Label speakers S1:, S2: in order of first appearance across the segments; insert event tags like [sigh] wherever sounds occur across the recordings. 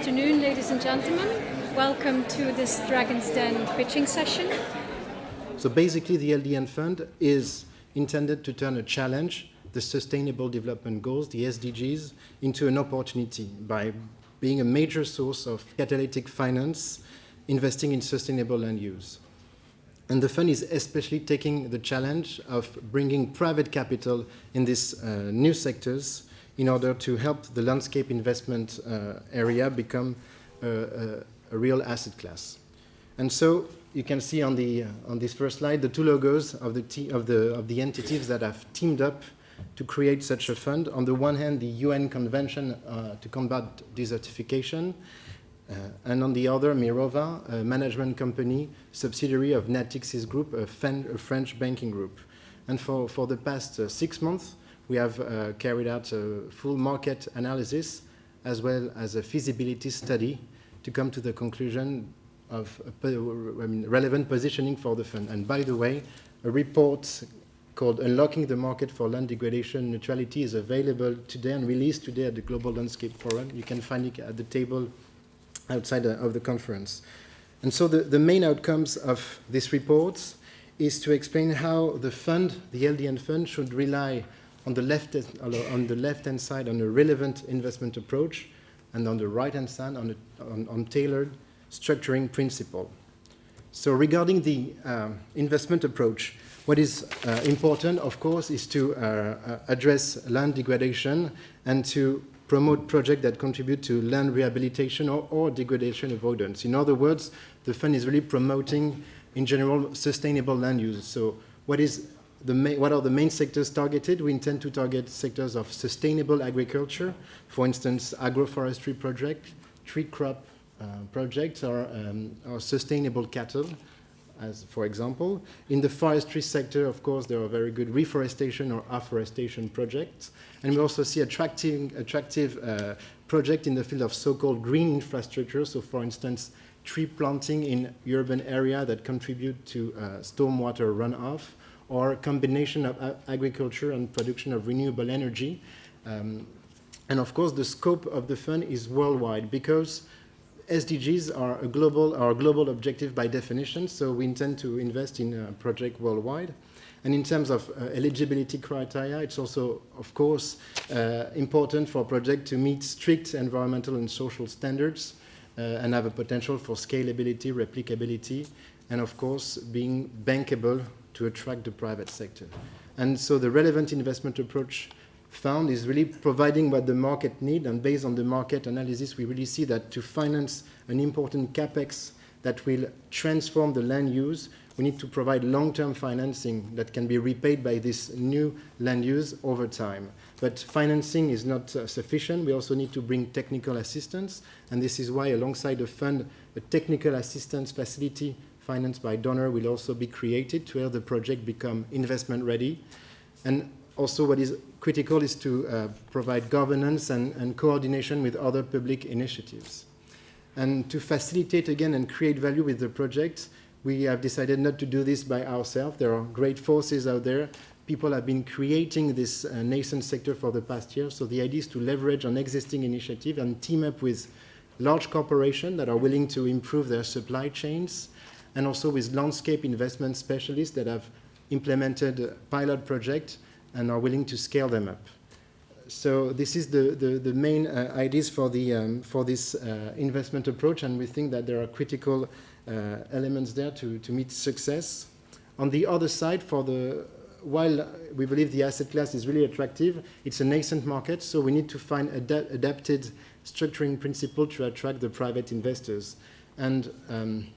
S1: afternoon, ladies and gentlemen. Welcome to this Dragon's Den pitching session.
S2: So basically, the LDN fund is intended to turn a challenge, the Sustainable Development Goals, the SDGs, into an opportunity by being a major source of catalytic finance, investing in sustainable land use. And the fund is especially taking the challenge of bringing private capital in these uh, new sectors in order to help the landscape investment uh, area become a, a, a, real asset class. And so you can see on, the, uh, on this first slide the two logos of the, of, the, of the entities that have teamed up to create such a fund. On the one hand, the UN Convention uh, to combat desertification, uh, and on the other, Mirova, a management company, subsidiary of Natixis Group, a, a French banking group. And for, for the past uh, six months, we have uh, carried out a full market analysis as well as a feasibility study to come to the conclusion of I mean, relevant positioning for the fund. And by the way, a report called Unlocking the Market for Land Degradation Neutrality is available today and released today at the Global Landscape Forum. You can find it at the table outside of the conference. And so the, the main outcomes of this report is to explain how the fund, the LDN fund, should rely on the left on the left hand side on a relevant investment approach, and on the right hand side on, a, on, on tailored structuring principle. So regarding the uh, investment approach, what is uh, important, of course, is to uh, uh address land degradation and to promote projects that contribute to land rehabilitation or, or degradation avoidance. In other words, the fund is really promoting, in general, sustainable land use. So what is what are the main sectors targeted? We intend to target sectors of sustainable agriculture, for instance, agroforestry project, tree crop uh, projects, or, um, or, sustainable cattle, as for example. In the forestry sector, of course, there are very good reforestation or afforestation projects. And we also see attractive, attractive uh, project in the field of so-called green infrastructure. So, for instance, tree planting in urban area that contribute to uh, stormwater runoff or combination of agriculture and production of renewable energy. Um, and of course, the scope of the fund is worldwide because SDGs are a global, are a global objective by definition, so we intend to invest in a project worldwide. And in terms of uh, eligibility criteria, it's also, of course, uh, important for a project to meet strict environmental and social standards uh, and have a potential for scalability, replicability, and of course, being bankable to attract the private sector. And so the relevant investment approach found is really providing what the market need, and based on the market analysis, we really see that to finance an important capex that will transform the land use, we need to provide long-term financing that can be repaid by this new land use over time. But financing is not uh, sufficient. We also need to bring technical assistance, and this is why alongside the fund, a technical assistance facility financed by donor will also be created to help the project become investment ready. And also what is critical is to uh, provide governance and, and coordination with other public initiatives. And to facilitate again and create value with the project, we have decided not to do this by ourselves. There are great forces out there. People have been creating this uh, nascent sector for the past year. So the idea is to leverage on existing initiative and team up with large corporations that are willing to improve their supply chains, and also with landscape investment specialists that have implemented pilot projects and are willing to scale them up. So this is the, the, the main uh, ideas for, the, um, for this uh, investment approach, and we think that there are critical uh, elements there to, to meet success. On the other side, for the, while we believe the asset class is really attractive, it's a nascent market, so we need to find ad adapted structuring principle to attract the private investors. And um,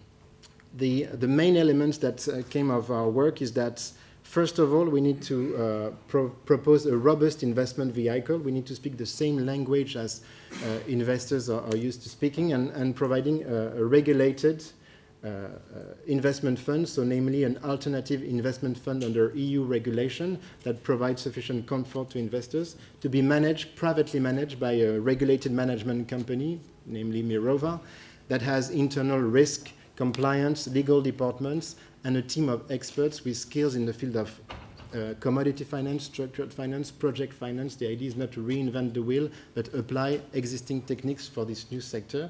S2: the, the main elements that uh, came of our work is that First of all, we need to uh, pro propose a robust investment vehicle. We need to speak the same language as uh, investors are, are, used to speaking and, and providing a, a regulated uh, uh investment fund, so namely an alternative investment fund under EU regulation that provides sufficient comfort to investors to be managed, privately managed by a regulated management company, namely Mirova, that has internal risk compliance, legal departments, and a team of experts with skills in the field of uh, commodity finance, structured finance, project finance. The idea is not to reinvent the wheel, but apply existing techniques for this new sector.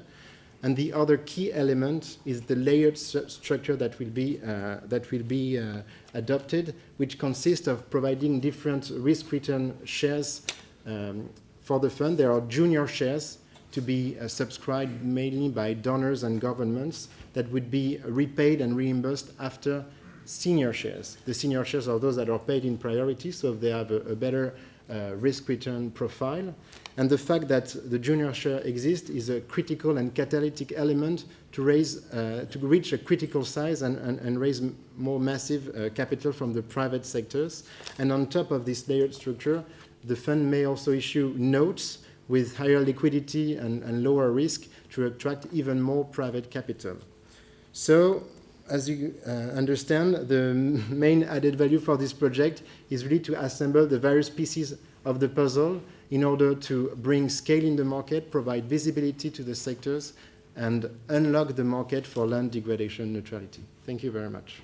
S2: And the other key element is the layered st structure that will be, uh, that will be uh, adopted, which consists of providing different risk-return shares um, for the fund. There are junior shares to be uh, subscribed mainly by donors and governments that would be repaid and reimbursed after senior shares. The senior shares are those that are paid in priority, so they have a, a better uh, risk-return profile. And the fact that the junior share exists is a critical and catalytic element to raise, uh, to reach a critical size and, and, and raise more massive uh, capital from the private sectors. And on top of this layered structure, the fund may also issue notes with higher liquidity and, and lower risk to attract even more private capital. So as you uh, understand, the [laughs] main added value for this project is really to assemble the various pieces of the puzzle in order to bring scale in the market, provide visibility to the sectors, and unlock the market for land degradation neutrality. Thank you very much.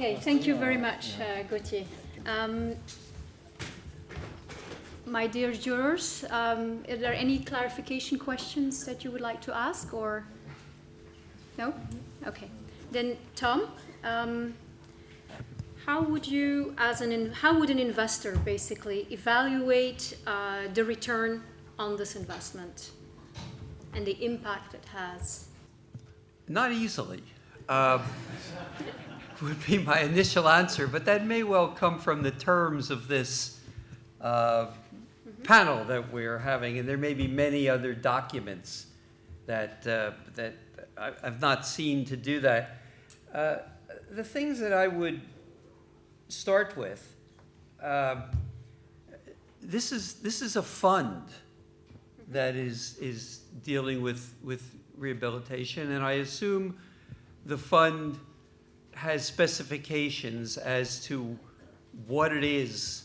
S1: Okay, thank you very much, uh, Gauthier. Um, my dear jurors, um, are there any clarification questions that you would like to ask or? No? Okay. Then Tom, um, how would you, as an, how would an investor basically evaluate uh, the return on this investment and the impact it has?
S3: Not easily. Uh, would be my initial answer, but that may well come from the terms of this uh, panel that we're having, and there may be many other documents that, uh, that I've not seen to do that. Uh, the things that I would start with, uh, this is this is a fund that is is dealing with with rehabilitation, and I assume the fund has specifications as to what it is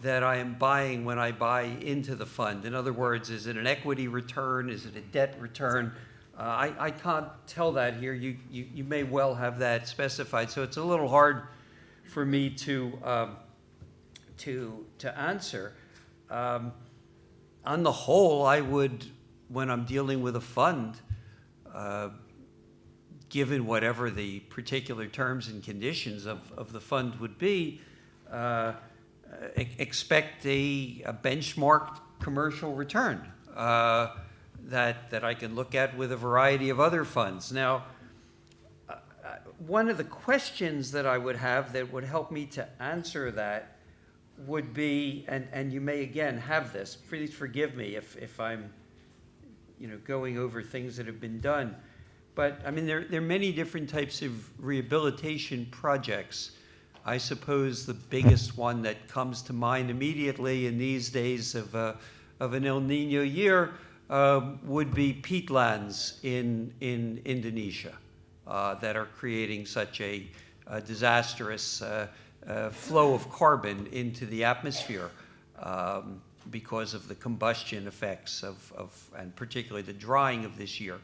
S3: that I am buying when I buy into the fund. In other words, is it an equity return? Is it a debt return? Uh, I, I can't tell that here. You, you, you may well have that specified. So it's a little hard for me to, um, to, to answer. Um, on the whole, I would, when I'm dealing with a fund, uh, given whatever the particular terms and conditions of, of the fund would be, uh, expect a, a benchmarked commercial return uh, that, that I can look at with a variety of other funds. Now, uh, uh, one of the questions that I would have that would help me to answer that would be, and, and you may again have this, please forgive me if, if I'm you know, going over things that have been done. But I mean, there, there are many different types of rehabilitation projects. I suppose the biggest one that comes to mind immediately in these days of, uh, of an El Nino year uh, would be peatlands in, in Indonesia uh, that are creating such a, a disastrous uh, uh, flow of carbon into the atmosphere um, because of the combustion effects of, of, and particularly the drying of this year.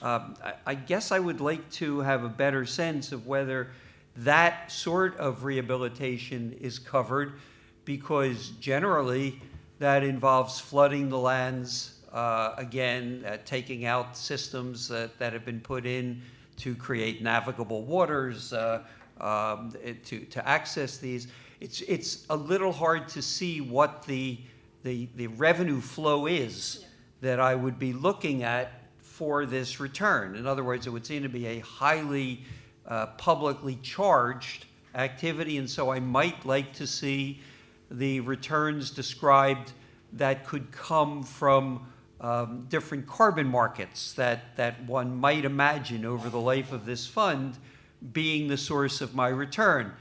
S3: Um, I, I guess I would like to have a better sense of whether that sort of rehabilitation is covered because generally that involves flooding the lands, uh, again, uh, taking out systems that, that have been put in to create navigable waters uh, um, to, to access these. It's, it's a little hard to see what the, the, the revenue flow is yeah. that I would be looking at for this return. In other words, it would seem to be a highly uh, publicly charged activity, and so I might like to see the returns described that could come from um, different carbon markets that, that one might imagine over the life of this fund being the source of my return.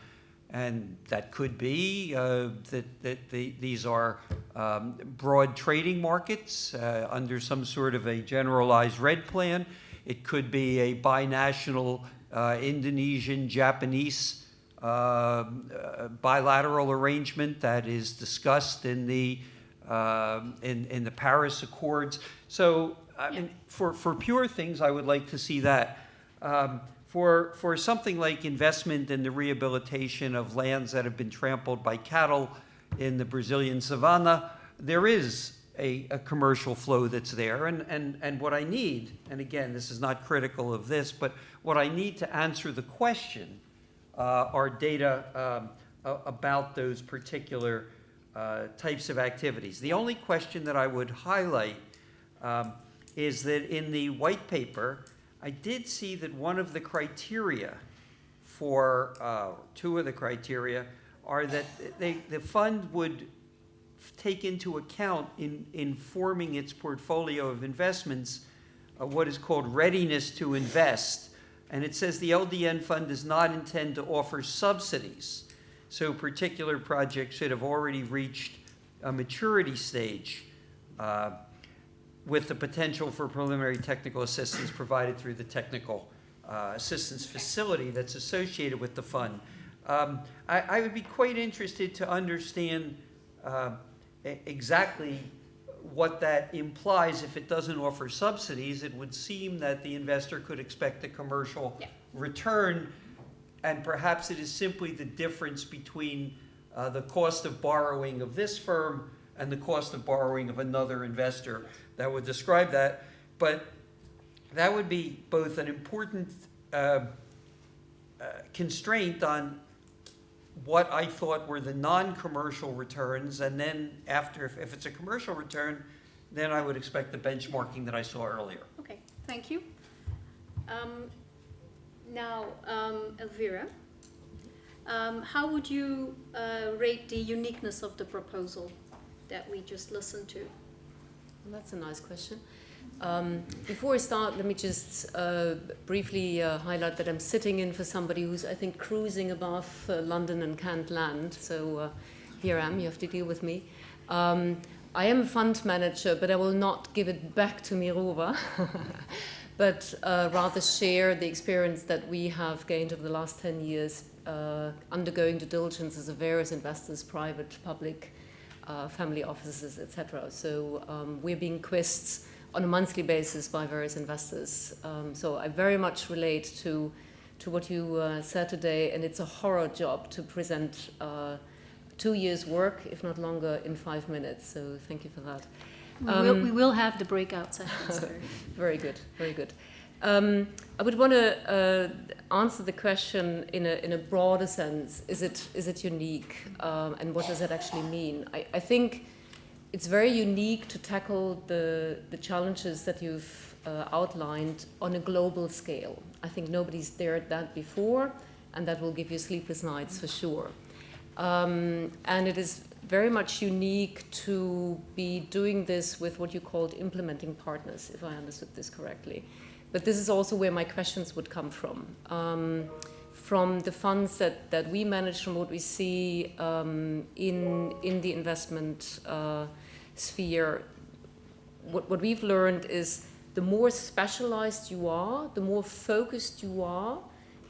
S3: And that could be uh, that, that the, these are um, broad trading markets uh, under some sort of a generalized REDD plan. It could be a binational uh, Indonesian, Japanese uh, uh, bilateral arrangement that is discussed in the, in, in the Paris Accords. So I mean, for, for pure things, I would like to see that. Um, For, for something like investment in the rehabilitation of lands that have been trampled by cattle in the Brazilian savanna, there is a, a commercial flow that's there. And, and, and what I need, and again, this is not critical of this, but what I need to answer the question uh, are data um, about those particular uh, types of activities. The only question that I would highlight um, is that in the white paper, I did see that one of the criteria for, uh, two of the criteria are that they, the fund would take into account in, in forming its portfolio of investments, uh, what is called readiness to invest. And it says the LDN fund does not intend to offer subsidies. So particular projects should have already reached a maturity stage uh, with the potential for preliminary technical assistance provided through the technical uh, assistance facility that's associated with the fund. Um, I, I would be quite interested to understand uh, exactly what that implies. If it doesn't offer subsidies, it would seem that the investor could expect a commercial
S1: Yeah.
S3: return, and perhaps it is simply the difference between uh, the cost of borrowing of this firm and the cost of borrowing of another investor that would describe that. But that would be both an important uh, uh, constraint on what I thought were the non-commercial returns, and then after, if, if it's a commercial return, then I would expect the benchmarking that I saw earlier.
S1: Okay, thank you. Um, Now, um, Elvira, um, how would you uh, rate the uniqueness of the proposal that we just listened to?
S4: That's a nice question. Um, before I start, let me just uh, briefly uh, highlight that I'm sitting in for somebody who's, I think, cruising above uh, London and can't land. So uh, here I am, you have to deal with me. Um, I am a fund manager, but I will not give it back to Mirova, [laughs] but uh, rather share the experience that we have gained over the last 10 years uh, undergoing due diligence as a various investors, private, public, uh, family offices, etc. So um, we're being quizzed on a monthly basis by various investors. Um, so I very much relate to to what you uh, said today, and it's a horror job to present uh, two years' work, if not longer, in five minutes. So thank you for that.
S1: We will,
S4: Um,
S1: we will have the breakout sessions. [laughs]
S4: Very good, very good. Um, I would want to uh, answer the question in a, in a broader sense. Is it, is it unique? Um, and what does that actually mean? I, I think it's very unique to tackle the, the challenges that you've uh, outlined on a global scale. I think nobody's dared that before, and that will give you sleepless nights for sure. Um, and it is very much unique to be doing this with what you called implementing partners, if I understood this correctly. But this is also where my questions would come from. Um, from the funds that, that we manage, from what we see um, in, in the investment uh, sphere, what, what we've learned is the more specialized you are, the more focused you are,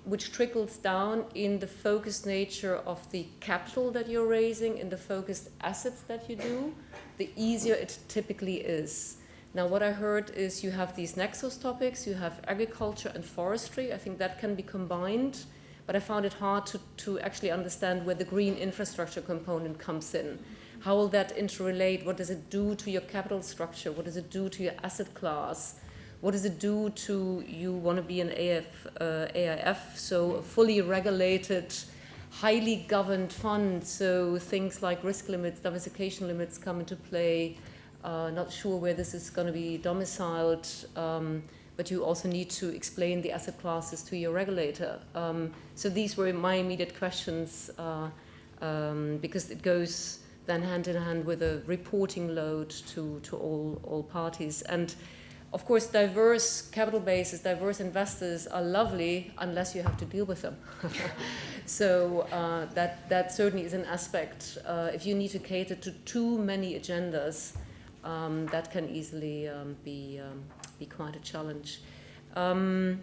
S4: which trickles down in the focused nature of the capital that you're raising, in the focused assets that you do, the easier it typically is. Now, what I heard is you have these nexus topics, you have agriculture and forestry. I think that can be combined, but I found it hard to, to actually understand where the green infrastructure component comes in. How will that interrelate? What does it do to your capital structure? What does it do to your asset class? What does it do to you want to be an AF, uh, AIF, so a fully regulated, highly governed fund? So things like risk limits, diversification limits come into play. Uh, not sure where this is going to be domiciled, um, but you also need to explain the asset classes to your regulator. Um, so these were my immediate questions uh, um, because it goes then hand in hand with a reporting load to, to all, all parties. And of course, diverse capital bases, diverse investors are lovely unless you have to deal with them. [laughs] so uh, that, that certainly is an aspect. Uh, if you need to cater to too many agendas, um, that can easily um, be, um, be quite a challenge. Um,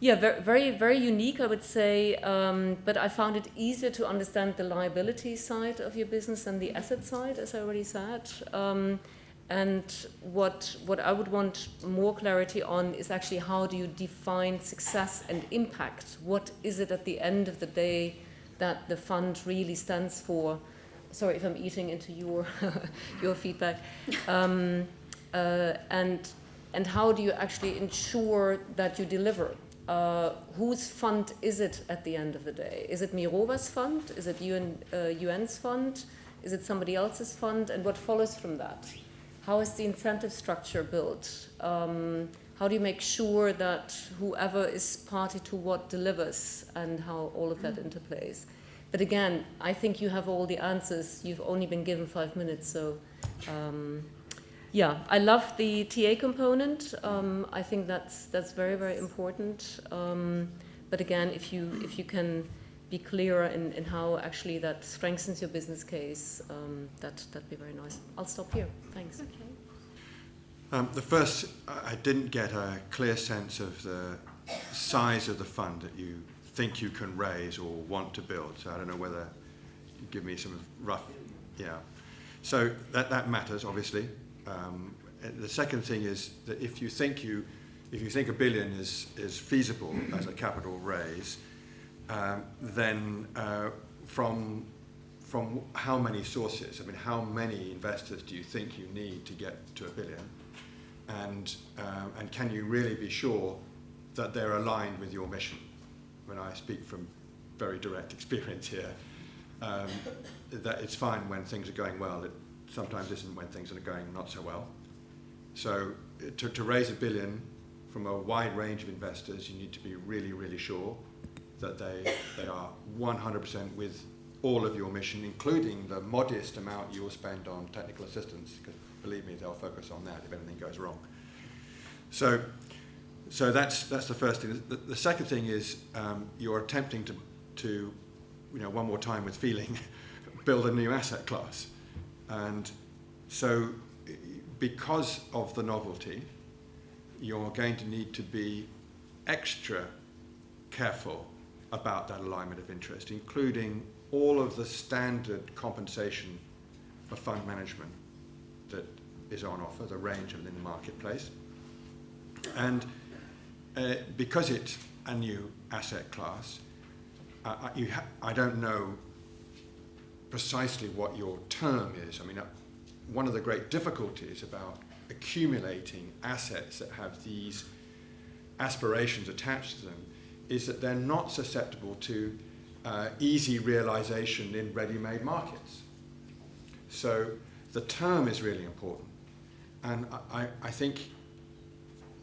S4: yeah, very, very, very unique, I would say. But I found it easier to understand the liability side of your business than the asset side, as I already said. And what, what I would want more clarity on is actually how do you define success and impact? What is it at the end of the day that the fund really stands for? Sorry if I'm eating into your, [laughs] your feedback. Um, uh, and, and how do you actually ensure that you deliver? Uh, whose fund is it at the end of the day? Is it Mirova's fund? Is it UN, uh, UN's fund? Is it somebody else's fund? And what follows from that? How is the incentive structure built? Um, how do you make sure that whoever is party to what delivers and how all of that interplays? But again, I think you have all the answers. You've only been given five minutes, so um, yeah, I love the TA component. Um, I think that's that's very very important. Um, but again, if you if you can be clearer in, in how actually that strengthens your business case, um, that that'd be very nice. I'll stop here. Thanks.
S1: Okay.
S5: Um, the first, I I didn't get a clear sense of the size of the fund that you think you can raise or want to build. So I don't know whether you give me some rough, yeah. So that, that matters, obviously. Um, the second thing is that if you think you, if you think a billion is, is feasible as a capital raise, um, then uh, from, from how many sources, I mean, how many investors do you think you need to get to a billion? And, um, and can you really be sure that they're aligned with your mission? When I speak from very direct experience here, um, that it's fine when things are going well. It sometimes isn't when things are going not so well. So uh, to, to raise a billion from a wide range of investors, you need to be really, really sure that they, they are 100% with all of your mission, including the modest amount you'll spend on technical assistance, because believe me, they'll focus on that if anything goes wrong. So, so that's, that's the first thing. The, the second thing is um, you're attempting to, to, you know, one more time with feeling, [laughs] build a new asset class. And so because of the novelty, you're going to need to be extra careful about that alignment of interest, including all of the standard compensation for fund management that is on offer, the range of them in the marketplace. And uh, because it's a new asset class, uh, I, you ha- I don't know precisely what your term is. I mean, uh, one of the great difficulties about accumulating assets that have these aspirations attached to them is that they're not susceptible to uh, easy realization in ready-made markets. So the term is really important. And I, I think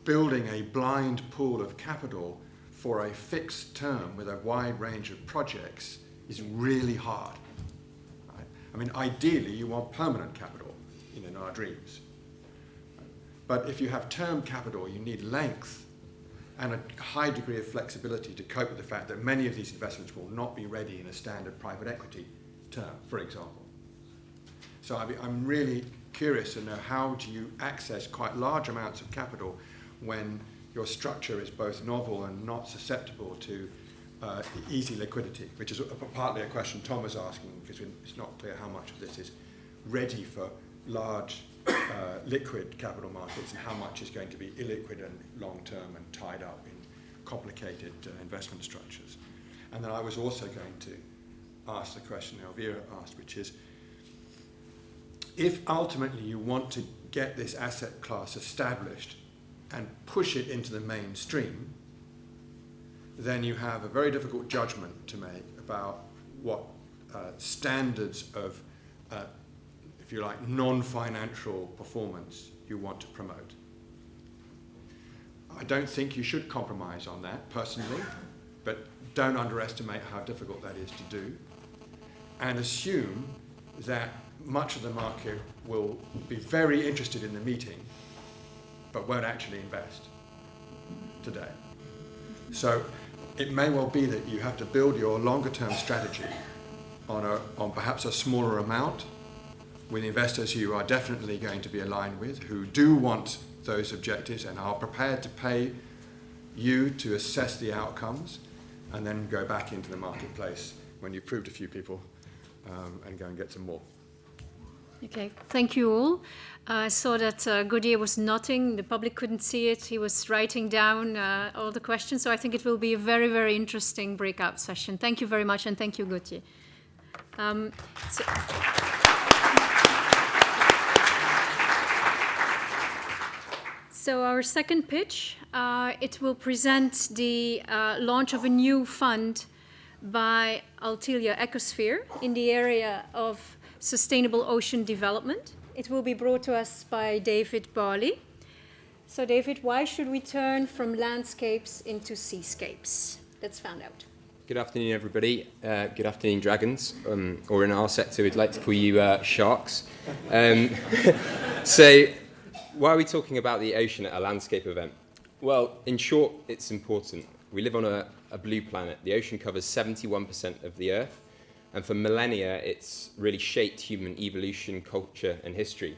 S5: building a blind pool of capital for a fixed term with a wide range of projects is really hard. Right? I mean, ideally, you want permanent capital know, in our dreams. But if you have term capital, you need length and a high degree of flexibility to cope with the fact that many of these investments will not be ready in a standard private equity term, for example. So I'm really curious to know how do you access quite large amounts of capital when your structure is both novel and not susceptible to uh, easy liquidity, which is a, partly a question Tom was asking because it's not clear how much of this is ready for large uh, liquid capital markets and how much is going to be illiquid and long-term and tied up in complicated uh, investment structures. And then I was also going to ask the question Elvira asked, which is, if ultimately you want to get this asset class established and push it into the mainstream, then you have a very difficult judgment to make about what uh, standards of, uh, if you like, non-financial performance you want to promote. I don't think you should compromise on that personally, but don't underestimate how difficult that is to do. And assume that much of the market will be very interested in the meeting, but won't actually invest today. So it may well be that you have to build your longer term strategy on, a, on perhaps a smaller amount with investors who are definitely going to be aligned with, who do want those objectives and are prepared to pay you to assess the outcomes and then go back into the marketplace when you've proved a few people um, and go and get some more.
S1: Okay, thank you all. I saw that uh, Gauthier was nodding. The public couldn't see it. He was writing down uh, all the questions. So I think it will be a very, very interesting breakout session. Thank you very much, and thank you, Gauthier. Um, so- So our second pitch, uh, it will present the uh, launch of a new fund by Althelia Ecosphere in the area of sustainable ocean development. It will be brought to us by David Barley. So David, why should we turn from landscapes into seascapes? Let's find out.
S6: Good afternoon, everybody. Uh, good afternoon, dragons, um, or in our sector, we'd like to call you uh, sharks. Um, [laughs] so, why are we talking about the ocean at a landscape event? Well, in short, it's important. We live on a, a blue planet. The ocean covers 71% of the Earth, and for millennia, it's really shaped human evolution, culture, and history.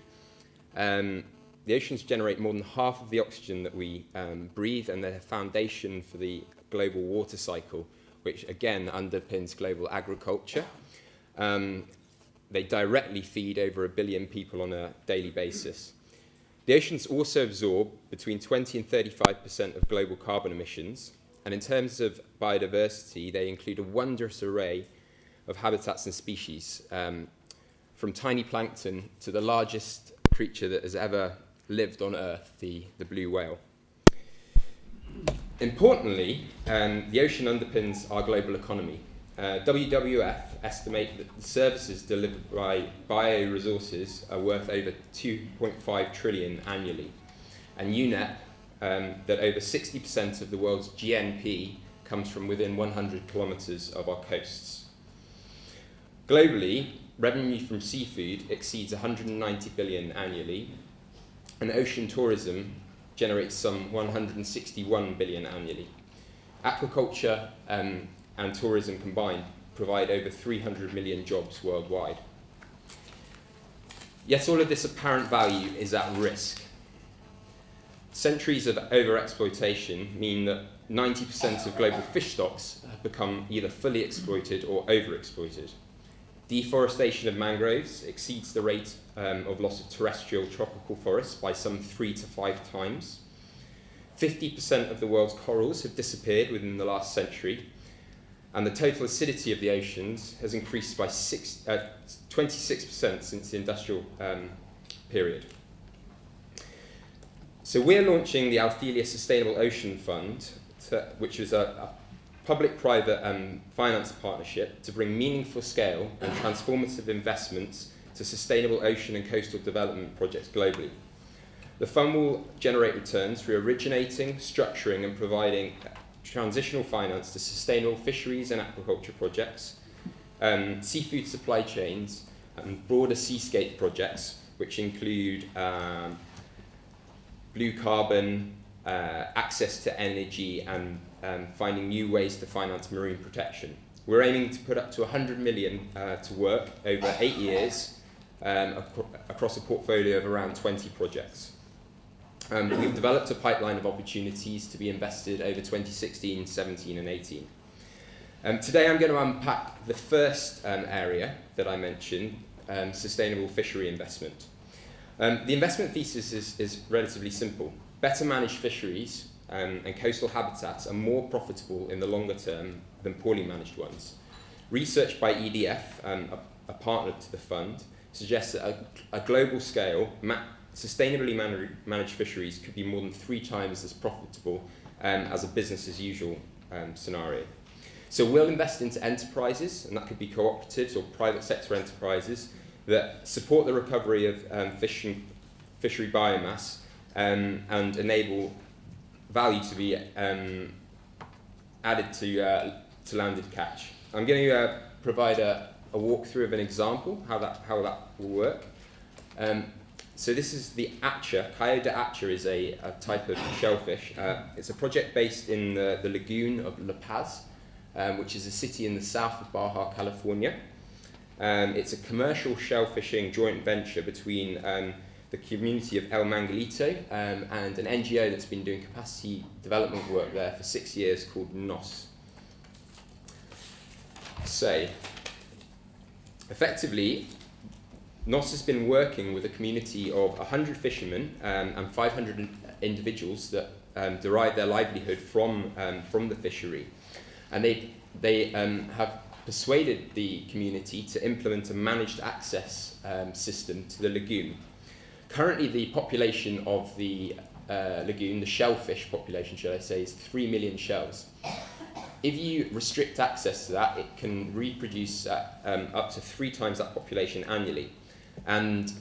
S6: Um, the oceans generate more than half of the oxygen that we um, breathe, and they're the foundation for the global water cycle, which again underpins global agriculture. Um, they directly feed over a billion people on a daily basis. The oceans also absorb between 20 and 35% of global carbon emissions, and in terms of biodiversity, they include a wondrous array of habitats and species, um, from tiny plankton to the largest creature that has ever lived on Earth, the, the blue whale. Importantly, um, the ocean underpins our global economy. Uh, WWF estimate that the services delivered by bioresources are worth over 2.5 trillion annually, and UNEP um, that over 60% of the world's GNP comes from within 100 kilometres of our coasts. Globally, revenue from seafood exceeds 190 billion annually, and ocean tourism generates some 161 billion annually. Aquaculture um, and tourism combined provide over 300 million jobs worldwide. Yet all of this apparent value is at risk. Centuries of overexploitation mean that 90% of global fish stocks have become either fully exploited or overexploited. Deforestation of mangroves exceeds the rate um, of loss of terrestrial tropical forests by some three to five times. 50% of the world's corals have disappeared within the last century, and the total acidity of the oceans has increased by six, uh, 26% since the industrial um, period. So we're launching the Althelia Sustainable Ocean Fund, to, which is a, a public-private um, finance partnership to bring meaningful scale and transformative investments to sustainable ocean and coastal development projects globally. The fund will generate returns through originating, structuring and providing transitional finance to sustainable fisheries and aquaculture projects, um, seafood supply chains and broader seascape projects which include um, blue carbon, uh, access to energy and um, finding new ways to finance marine protection. We're aiming to put up to 100 million uh, to work over eight years um, ac across a portfolio of around 20 projects. Um, we've developed a pipeline of opportunities to be invested over 2016, 17 and 18. Um, today I'm going to unpack the first um, area that I mentioned, um, sustainable fishery investment. Um, the investment thesis is, is relatively simple. Better managed fisheries um, and coastal habitats are more profitable in the longer term than poorly managed ones. Research by EDF, um, a, a partner to the fund, suggests that a, a global scale, ma sustainably man managed fisheries could be more than three times as profitable um, as a business as usual um, scenario. So we'll invest into enterprises, and that could be cooperatives or private sector enterprises, that support the recovery of um, fishing, fishery biomass um, and enable value to be um, added to, uh, to landed catch. I'm going to uh, provide a, a walkthrough of an example, how that, how that will work. Um, so this is the Atcha. Callo de hacha is a, a type of shellfish. Uh, it's a project based in the, the lagoon of La Paz, um, which is a city in the south of Baja, California. Um, it's a commercial shellfishing joint venture between um, the community of El Manglito um, and an NGO that's been doing capacity development work there for six years called NOS. So, effectively, NOS has been working with a community of 100 fishermen um, and 500 individuals that um, derive their livelihood from, um, from the fishery. And they, they um, have persuaded the community to implement a managed access um, system to the lagoon. Currently, the population of the uh, lagoon, the shellfish population, shall I say, is 3 million shells. If you restrict access to that, it can reproduce at, um, up to three times that population annually. And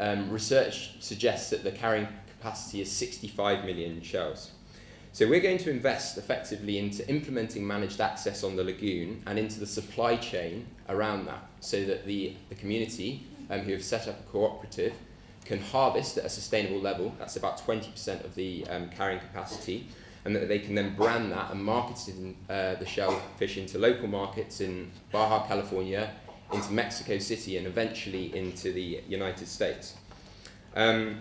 S6: um, research suggests that the carrying capacity is 65 million shells. So we're going to invest effectively into implementing managed access on the lagoon and into the supply chain around that so that the, the community um, who have set up a cooperative can harvest at a sustainable level, that's about 20% of the um, carrying capacity, and that they can then brand that and market in, uh, the shellfish into local markets in Baja California, into Mexico City, and eventually into the United States. Um,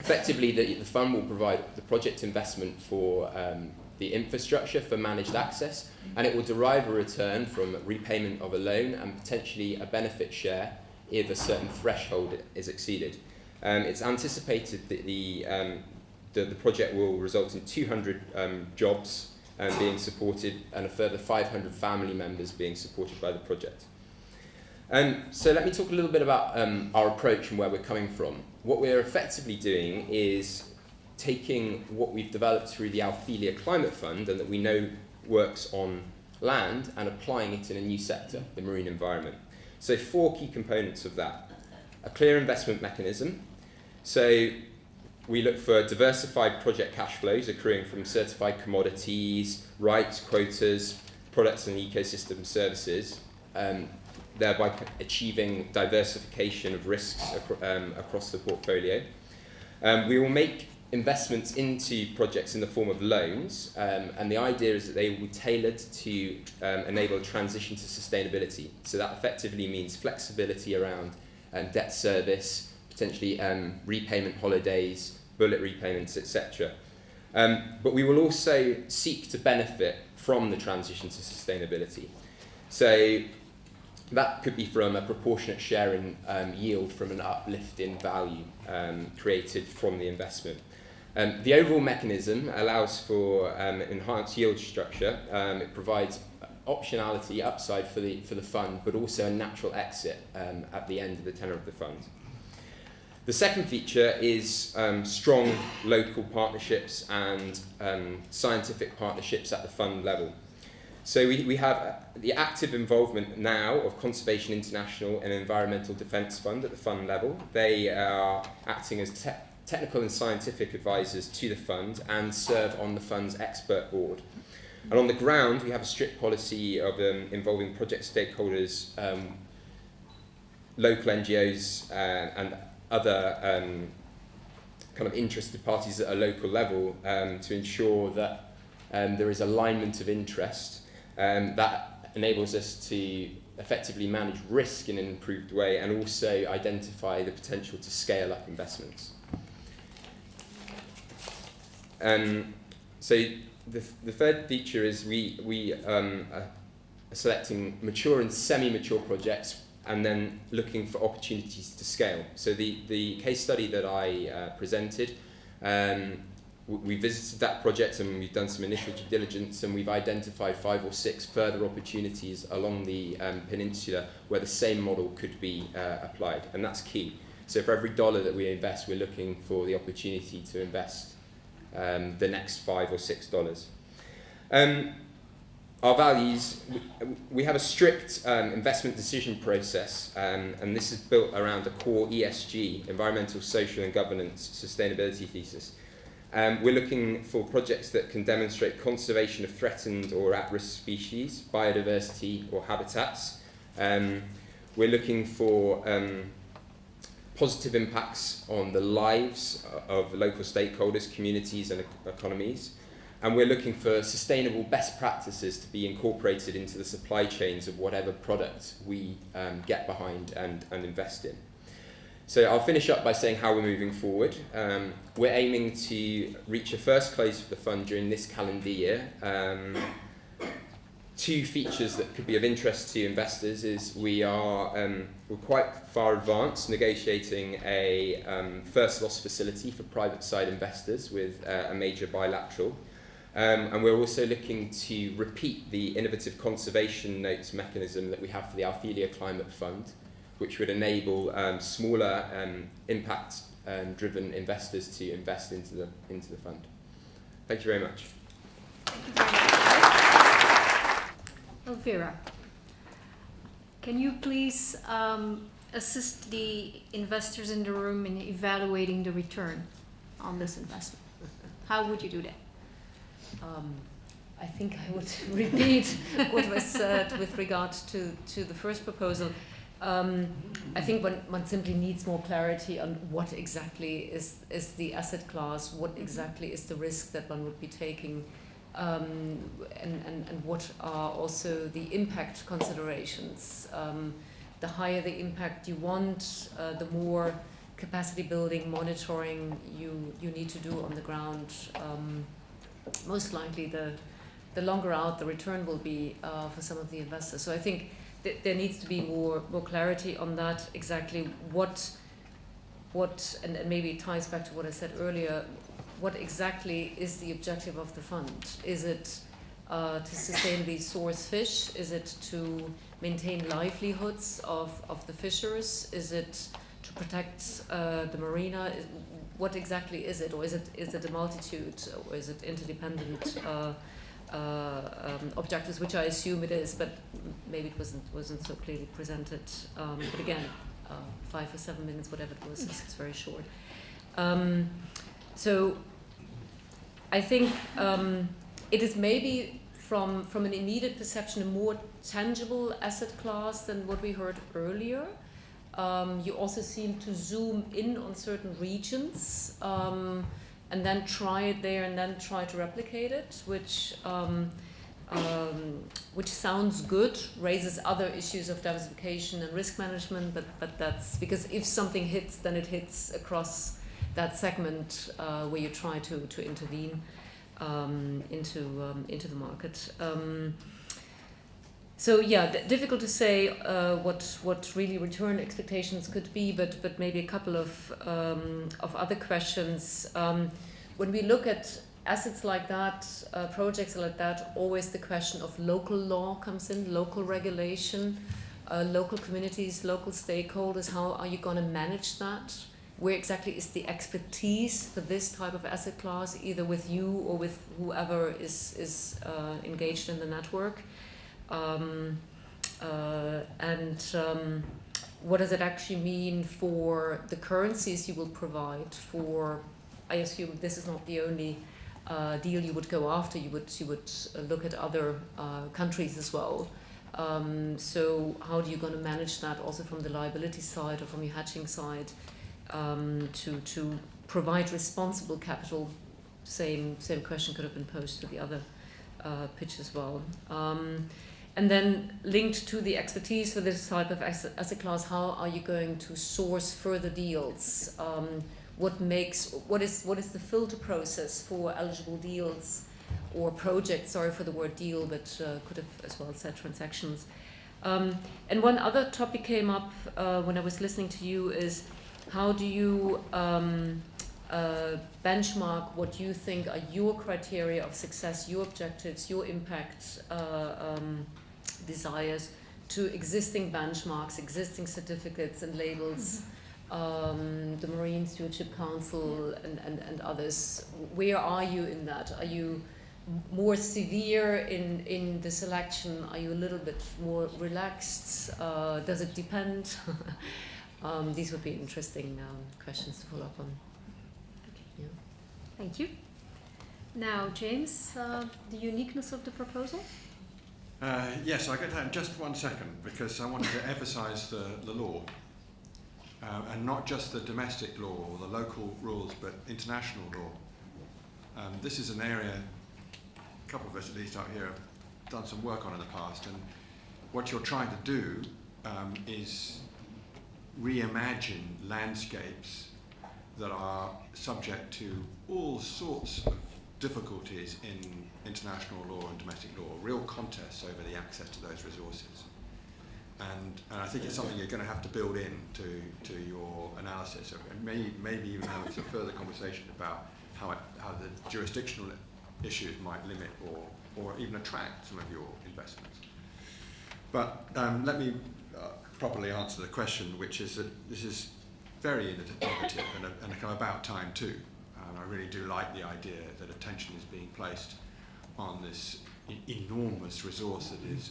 S6: effectively, the, the fund will provide the project investment for um, the infrastructure for managed access, and it will derive a return from repayment of a loan and potentially a benefit share if a certain threshold is exceeded. Um, it's anticipated that the, um, the, the project will result in 200 um, jobs um, being supported and a further 500 family members being supported by the project. Um, so let me talk a little bit about um, our approach and where we're coming from. What we're effectively doing is taking what we've developed through the Althelia Climate Fund and that we know works on land and applying it in a new sector, the marine environment. So four key components of that. A clear investment mechanism. So we look for diversified project cash flows accruing from certified commodities, rights, quotas, products and ecosystem services, um, thereby achieving diversification of risks acro- um, across the portfolio. Um, we will make investments into projects in the form of loans, um, and the idea is that they will be tailored to um, enable transition to sustainability. So that effectively means flexibility around um, debt service, potentially um, repayment holidays, bullet repayments, etc. Um, but we will also seek to benefit from the transition to sustainability. So that could be from a proportionate share in um, yield from an uplift in value um, created from the investment. Um, the overall mechanism allows for um, enhanced yield structure. Um, it provides optionality, upside for the, for the fund, but also a natural exit um, at the end of the tenor of the fund. The second feature is um, strong local partnerships and um, scientific partnerships at the fund level. So we, we have the active involvement now of Conservation International and Environmental Defence Fund at the fund level. They are acting as te- technical and scientific advisors to the fund and serve on the fund's expert board. And on the ground, we have a strict policy of um, involving project stakeholders, um, local NGOs, uh, and other um, kind of interested parties at a local level um, to ensure that um, there is alignment of interest um, that enables us to effectively manage risk in an improved way and also identify the potential to scale up investments. So the, the third feature is we, we um, are selecting mature and semi-mature projects and then looking for opportunities to scale. So the, the case study that I uh, presented, um, we visited that project and we've done some initial due diligence and we've identified five or six further opportunities along the um, peninsula where the same model could be uh, applied, and that's key. So for every dollar that we invest, we're looking for the opportunity to invest um, the next five or six dollars. Um, our values, we, have a strict um, investment decision process, um, and this is built around a core ESG, environmental, social, and governance sustainability thesis. Um, we're looking for projects that can demonstrate conservation of threatened or at risk species, biodiversity, or habitats. Um, we're looking for positive impacts on the lives of local stakeholders, communities, and economies. And we're looking for sustainable best practices to be incorporated into the supply chains of whatever product we um, get behind and, and invest in. So I'll finish up by saying how we're moving forward. Um, we're aiming to reach a first close for the fund during this calendar year. Um, two features that could be of interest to investors is we are um, we're quite far advanced negotiating a um, first loss facility for private side investors with uh, a major bilateral. Um, and we're also looking to repeat the innovative conservation notes mechanism that we have for the Althelia Climate Fund, which would enable um, smaller um, impact um, investors to invest into the, into the fund. Thank you very much.
S1: Elvira, can you please um, assist the investors in the room in evaluating the return on this investment? How would you do that?
S4: Um, I think I would [laughs] repeat what was said with regard to, to the first proposal. Um, I think one, one simply needs more clarity on what exactly is, is the asset class, what exactly is the risk that one would be taking, um, and, and, and what are also the impact considerations. Um, the higher the impact you want, uh, the more capacity building, monitoring you, you need to do on the ground. Um, most likely the, the longer out the return will be uh, for some of the investors. So I think th there needs to be more, more clarity on that, exactly what, what and, and maybe it ties back to what I said earlier, what exactly is the objective of the fund? Is it uh, to sustainably source fish? Is it to maintain livelihoods of, of the fishers? Is it to protect uh, the marina? What exactly is it, or is it is it a multitude, or is it interdependent uh, uh, um, objectives, which I assume it is, but maybe it wasn't wasn't so clearly presented. Um, but again, uh, five or seven minutes, whatever it was, it's very short. Um, so I think um, it is maybe from from an immediate perception a more tangible asset class than what we heard earlier. Um, you also seem to zoom in on certain regions um, and then try it there and then try to replicate it, which um, um, which sounds good, raises other issues of diversification and risk management, but but that's because if something hits, then it hits across that segment uh, where you try to to intervene um, into um, into the market. So yeah, difficult to say uh, what what really return expectations could be, but but maybe a couple of um, of other questions. Um, when we look at assets like that, uh, projects like that, always the question of local law comes in, local regulation, uh, local communities, local stakeholders. How are you going to manage that? Where exactly is the expertise for this type of asset class, either with you or with whoever is is uh, engaged in the network? Um, uh, and um, what does it actually mean for the currencies you will provide for I assume this is not the only uh, deal you would go after you would you would uh, look at other uh, countries as well um, so how do you going to manage that also from the liability side or from your hedging side um, to to provide responsible capital same same question could have been posed to the other uh, pitch as well um, and then linked to the expertise for this type of asset class, how are you going to source further deals? Um, what makes what is what is the filter process for eligible deals or projects? Sorry for the word deal, but uh, could have as well said transactions. Um, and one other topic came up uh, when I was listening to you is how do you um, uh, benchmark what you think are your criteria of success, your objectives, your impact uh, um, desires to existing benchmarks, existing certificates and labels, um, the Marine Stewardship Council and, and, and others. Where are you in that? Are you more severe in, in the selection? Are you a little bit more relaxed? Uh, does it depend? [laughs] um, these would be interesting um, questions to follow up on. Okay. Yeah.
S1: Thank you. Now, James, uh, the uniqueness of the proposal?
S5: Uh, yes, I'll get that in just one second because I wanted to [laughs] emphasise the, the law. Uh, and not just the domestic law or the local rules, but international law. Um, this is an area, a couple of us at least out here have done some work on in the past, and what you're trying to do um, is reimagine landscapes that are subject to all sorts of difficulties in international law and domestic law, real contests over the access to those resources. And, and I think it's something you're going to have to build in to, to your analysis, and maybe, maybe even have some further conversation about how, it, how the jurisdictional issues might limit or, or even attract some of your investments. But um, let me uh, properly answer the question, which is that this is very innovative and, a, and a kind of about time too. And I really do like the idea that attention is being placed on this enormous resource that is,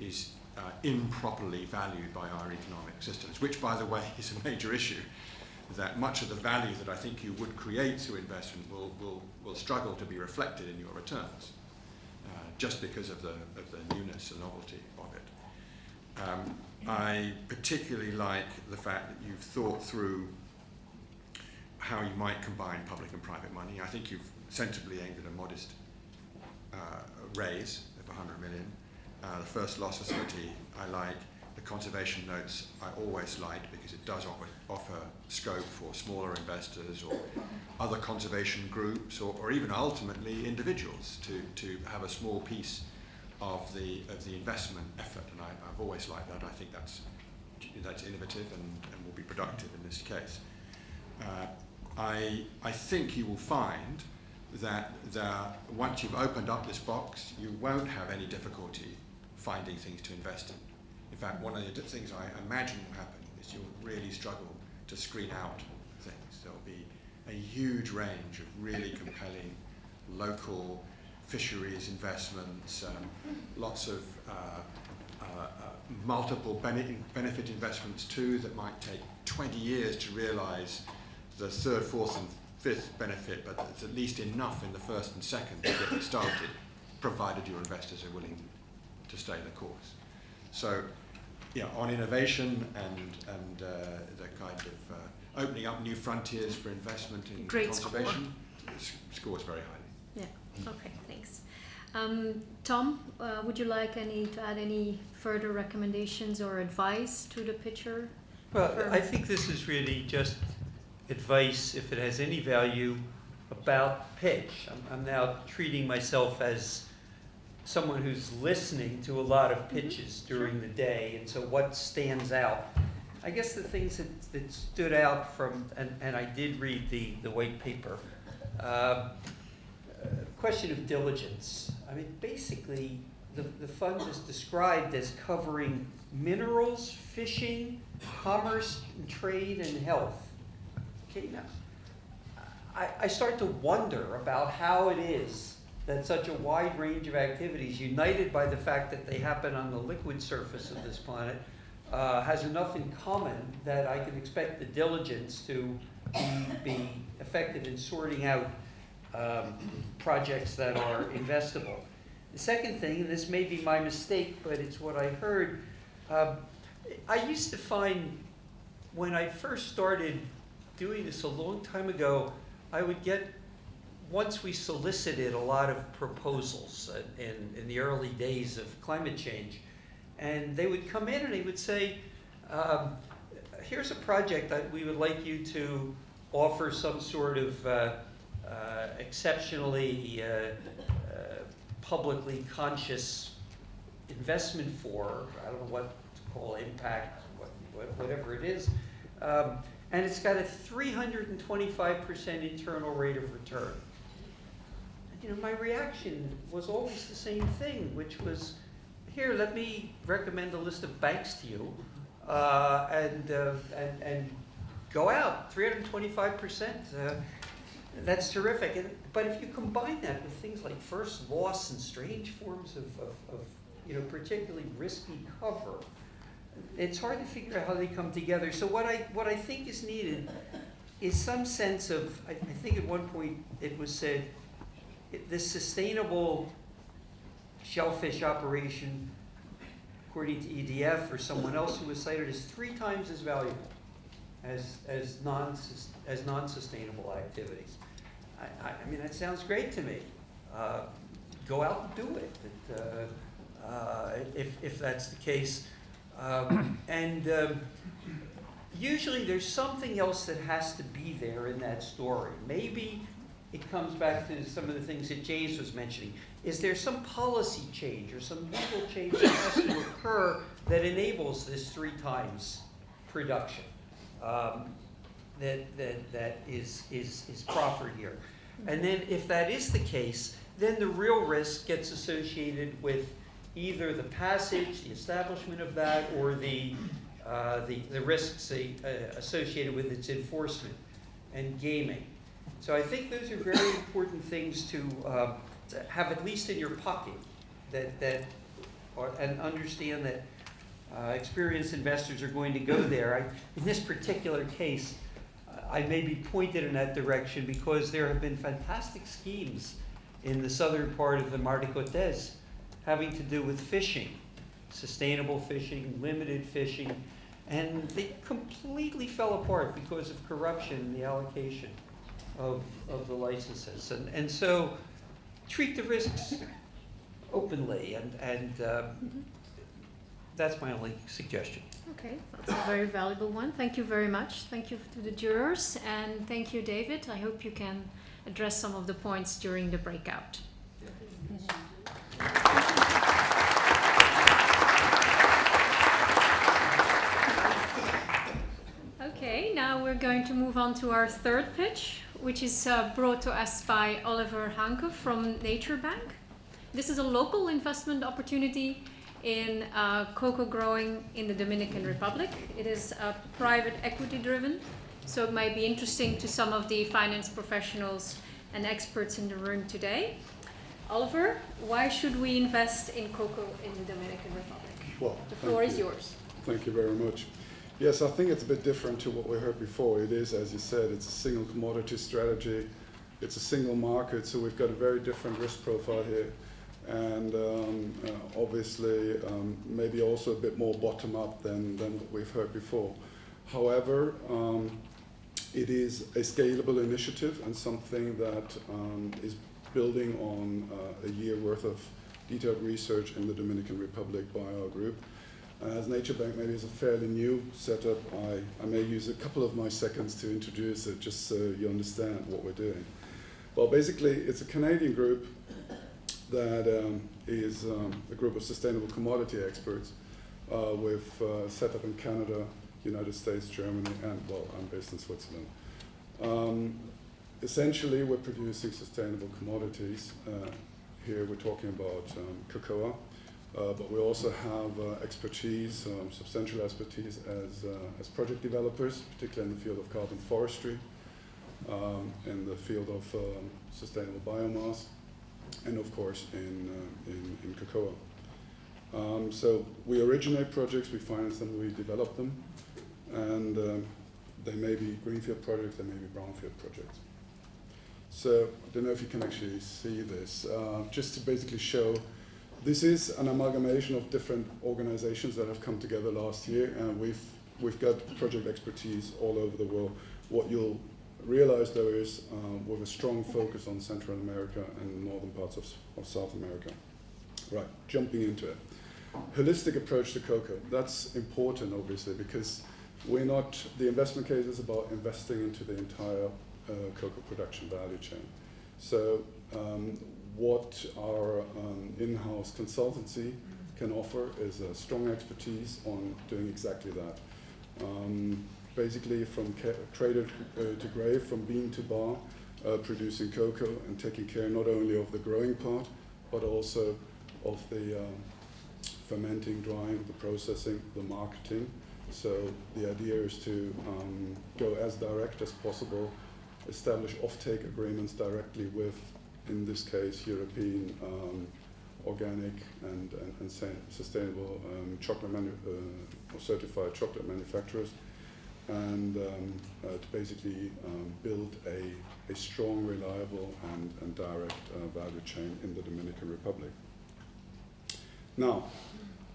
S5: is uh, improperly valued by our economic systems, which, by the way, [laughs] is a major issue. That much of the value that I think you would create through investment will, will, will struggle to be reflected in your returns, uh, just because of the, of the newness and novelty of it. Um, I particularly like the fact that you've thought through how you might combine public and private money. I think you've sensibly aimed at a modest uh, raise of 100 million. Uh, the first loss facility I like. The conservation notes I always liked because it does offer, offer scope for smaller investors or other conservation groups or, or even ultimately individuals to, to have a small piece of the, of the investment effort. And I, I've always liked that. I think that's, that's innovative and, and will be productive in this case. Uh, I, I think you will find that there, once you've opened up this box, you won't have any difficulty finding things to invest in. In fact, one of the things I imagine will happen is you'll really struggle to screen out things. There'll be a huge range of really compelling local fisheries investments, um, lots of uh, uh, uh, multiple bene benefit investments too that might take 20 years to realize the third, fourth and fifth benefit, but it's at least enough in the first and second to get it started, provided your investors are willing to stay the course. So, yeah, on innovation and, and uh, the kind of uh, opening up new frontiers for investment in
S1: Great
S5: conservation, score. scores very highly.
S1: Yeah, okay. Um, Tom, uh, would you like any to add any further recommendations or advice to the pitcher?
S3: Well, I think this is really just advice, if it has any value, about pitch. I'm, I'm now treating myself as someone who's listening to a lot of pitches during the day, and so what stands out? I guess the things that, that stood out from, and, and I did read the, the white paper, um, uh, question of diligence. I mean, basically, the, the fund is described as covering minerals, fishing, commerce, and trade, and health. Okay, now, I, I start to wonder about how it is that such a wide range of activities, united by the fact that they happen on the liquid surface of this planet, uh, has enough in common that I can expect the diligence to be, be effective in sorting out um, projects that are investable. The second thing, and this may be my mistake, but it's what I heard, um, I used to find when I first started doing this a long time ago, I would get, once we solicited a lot of proposals in, in the early days of climate change, and they would come in and they would say, um, here's a project that we would like you to offer some sort of uh, uh, exceptionally uh, uh, publicly conscious investment for, I don't know what to call impact, what, what- whatever it is. Um, and it's got a 325% internal rate of return. You know, my reaction was always the same thing, which was, here, let me recommend a list of banks to you, uh, and, uh, and, and go out, 325%. Uh, that's terrific. And, but if you combine that with things like first loss and strange forms of, of, of you know, particularly risky cover, it's hard to figure out how they come together. So what I, what I think is needed is some sense of, I, I think at one point it was said, this sustainable shellfish operation, according to EDF or someone else who was cited, is three times as valuable as, as non, as non-sustainable activities. I, I, mean, that sounds great to me. Uh, go out and do it, uh, uh, if, if that's the case. Um, [clears throat] and um, usually there's something else that has to be there in that story. Maybe it comes back to some of the things that James was mentioning. Is there some policy change or some legal change that has to occur that enables this three times production? Um, that, that, that is, is, is proffered here. And then if that is the case, then the real risk gets associated with either the passage, the establishment of that, or the, uh, the, the risks uh, associated with its enforcement and gaming. So I think those are very important things to, uh, to have at least in your pocket, that, that, and understand that uh, experienced investors are going to go there. I, in this particular case, I may be pointed in that direction because there have been fantastic schemes in the southern part of the Mar de Cortez having to do with fishing, sustainable fishing, limited fishing, and they completely fell apart because of corruption in the allocation of, of the licenses. And, and so treat the risks [laughs] openly, and, and uh, that's my only suggestion.
S1: Okay, that's a very valuable one. Thank you very much. Thank you to the jurors, and thank you, David. I hope you can address some of the points during the breakout. Okay, now we're going to move on to our third pitch, which is uh, brought to us by Oliver Hanke from Nature Bank. This is a local investment opportunity in uh, cocoa growing in the Dominican Republic. It is uh, private equity driven, so it might be interesting to some of the finance professionals and experts in the room today. Oliver, why should we invest in cocoa in the Dominican Republic?
S7: Well,
S1: The floor is
S7: you.
S1: yours.
S7: Thank you very much. Yes, I think it's a bit different to what we heard before. It is, as you said, it's a single commodity strategy. It's a single market, so we've got a very different risk profile here. And um, uh, obviously, um, maybe also a bit more bottom up than, than what we've heard before. However, um, it is a scalable initiative and something that um, is building on uh, a year worth of detailed research in the Dominican Republic by our group. Uh, as Nature Bank maybe is a fairly new setup, I, I may use a couple of my seconds to introduce it just so you understand what we're doing. Well, basically, it's a Canadian group that um, is um, a group of sustainable commodity experts uh, with uh, set up in Canada, United States, Germany, and well, I'm based in Switzerland. Um, essentially, we're producing sustainable commodities. Uh, here we're talking about um, cocoa, uh, but we also have uh, expertise, um, substantial expertise as, uh, as project developers, particularly in the field of carbon forestry, um, in the field of sustainable biomass, and of course in, uh, in, in cocoa. Um, so we originate projects, we finance them, we develop them, and um, they may be greenfield projects, they may be brownfield projects. So I don't know if you can actually see this, uh, just to basically show this is an amalgamation of different organizations that have come together last year, and we've, we've got project expertise all over the world. What you'll realize though is um, with a strong focus on Central America and northern parts of, of South America. Right, jumping into it. Holistic approach to cocoa. That's important, obviously, because we're not, the investment case is about investing into the entire uh, cocoa production value chain. So, um, what our um, in house consultancy can offer is a strong expertise on doing exactly that. Um, basically, from cradle uh, to grave, from bean to bar, uh, producing cocoa and taking care not only of the growing part, but also of the um, fermenting, drying, the processing, the marketing. So the idea is to um, go as direct as possible, establish offtake agreements directly with, in this case, European um, organic and, and, and sustainable um, chocolate manu- uh, or certified chocolate manufacturers, and um, uh, to basically um, build a, a strong, reliable, and, and direct uh, value chain in the Dominican Republic. Now,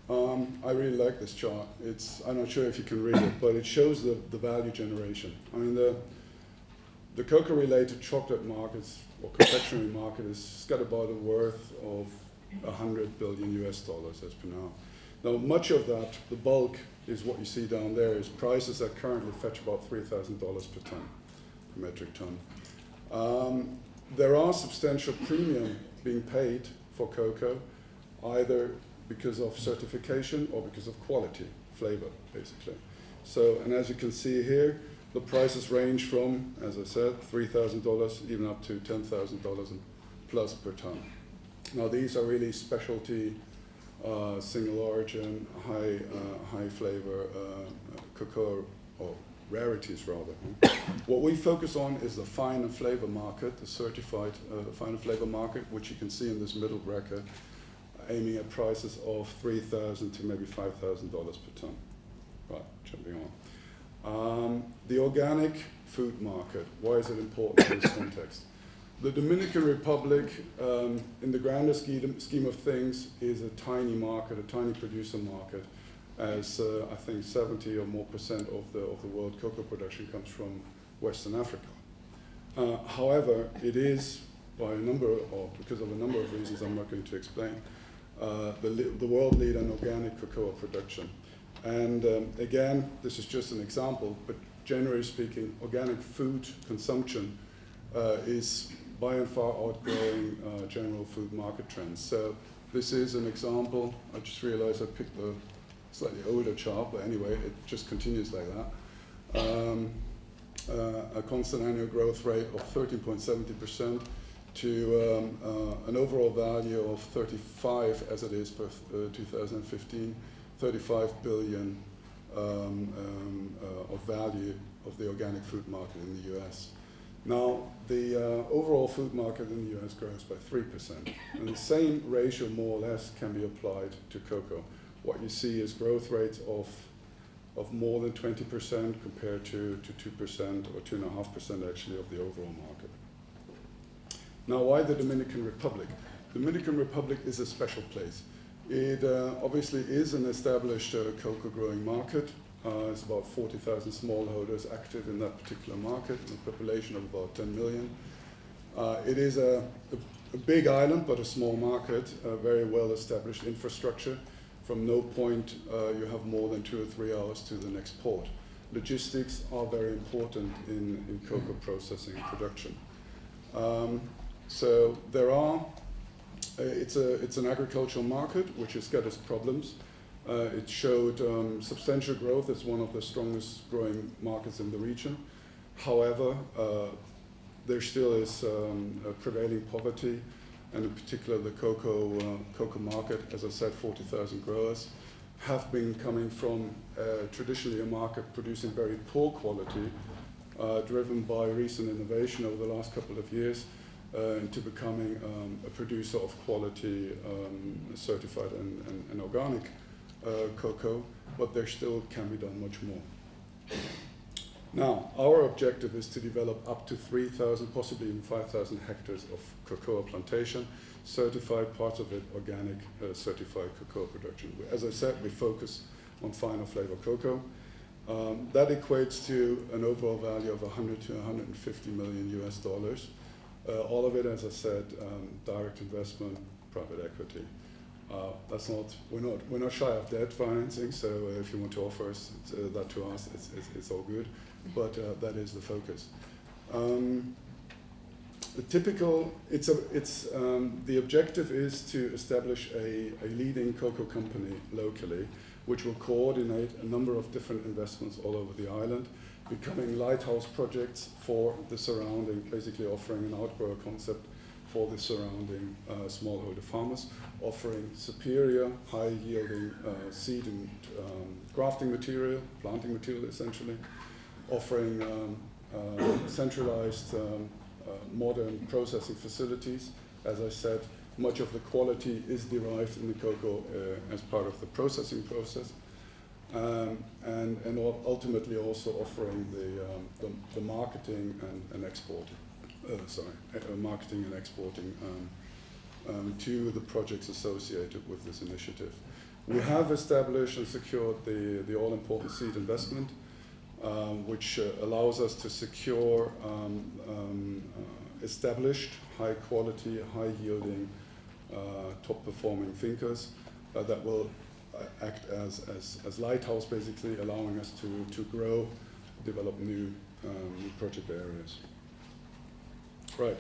S7: um, I really like this chart. It's, I'm not sure if you can read it, but it shows the, the value generation. I mean, the, the cocoa-related chocolate markets or confectionery market has got about a worth of 100 billion US dollars as per now. Now, much of that, the bulk, is what you see down there, is prices that currently fetch about $3,000 per ton, per metric ton. Um, there are substantial premium being paid for cocoa, either because of certification or because of quality, flavor, basically. So, and as you can see here, the prices range from, as I said, $3,000 even up to $10,000 and plus per ton. Now, these are really specialty, uh, single origin, high, uh, high flavor uh, cocoa, or rarities rather. [coughs] what we focus on is the fine and flavor market, the certified uh, fine and flavor market, which you can see in this middle bracket, aiming at prices of 3000 to maybe $5,000 per ton. Right, jumping on. Um, the organic food market, why is it important in this [coughs] context? The Dominican Republic, um, in the grander scheme, of things, is a tiny market, a tiny producer market, as uh, I think 70 or more percent of the, of the world cocoa production comes from Western Africa. Uh, however, it is, by a number, or because of a number of reasons I'm not going to explain, uh, the, the world leader in organic cocoa production. And um, again, this is just an example, but generally speaking, organic food consumption uh, is by and far outgrowing uh, general food market trends. So this is an example. I just realized I picked the slightly older chart, but anyway, it just continues like that. Um, uh, a constant annual growth rate of 13.70% to um, uh, an overall value of 35 as it is per uh, 2015 35 billion um, um, uh, of value of the organic food market in the US. Now, the uh, overall food market in the US grows by 3%, and the same ratio, more or less, can be applied to cocoa. What you see is growth rates of, of more than 20% compared to, to 2% or 2.5% actually of the overall market. Now, why the Dominican Republic? The Dominican Republic is a special place. It uh, obviously is an established uh, cocoa growing market. Uh, it's about 40,000 smallholders active in that particular market, a population of about 10 million. Uh, it is a, a, a, big island, but a small market, a very well established infrastructure. From no point, uh, you have more than two or three hours to the next port. Logistics are very important in, in cocoa processing and production. Um, so there are uh, it's, a, it's an agricultural market which has got its problems. Uh, it showed um, substantial growth as one of the strongest growing markets in the region. However, uh, there still is um, prevailing poverty, and in particular the cocoa, uh, cocoa market, as I said, 40,000 growers, have been coming from uh, traditionally a market producing very poor quality, uh, driven by recent innovation over the last couple of years, uh, into becoming um, a producer of quality um, certified and, and, and organic cocoa, but there still can be done much more. Now, our objective is to develop up to 3,000, possibly even 5,000 hectares of cocoa plantation, certified, parts of it organic, uh, certified cocoa production. As I said, we focus on finer flavor cocoa. Um, that equates to an overall value of 100 to 150 million US dollars. Uh, all of it, as I said, um, direct investment, private equity. Uh, that's not we're not we're not shy of debt financing. So uh, if you want to offer us, uh, that to us, it's, it's, it's, all good. But uh, that is the focus. Um, the typical it's a it's um, the objective is to establish a, a leading cocoa company locally, which will coordinate a number of different investments all over the island becoming lighthouse projects for the surrounding, basically offering an outgrower concept for the surrounding uh, smallholder farmers, offering superior, high-yielding uh, seed and um, grafting material, planting material essentially, offering um, uh, centralized um, uh, modern processing facilities. As I said, much of the quality is derived in the cocoa uh, as part of the processing process um, and, and ultimately also offering the, um, the, the, marketing and, and exporting, sorry, uh, marketing and exporting um, um, to the projects associated with this initiative. We have established and secured the, the all-important seed investment, um, which uh, allows us to secure um, uh, established, high-quality, high-yielding, uh, top-performing thinkers uh, that will act as, as, as lighthouse, basically allowing us to, to grow, develop new, um, new project areas. Right.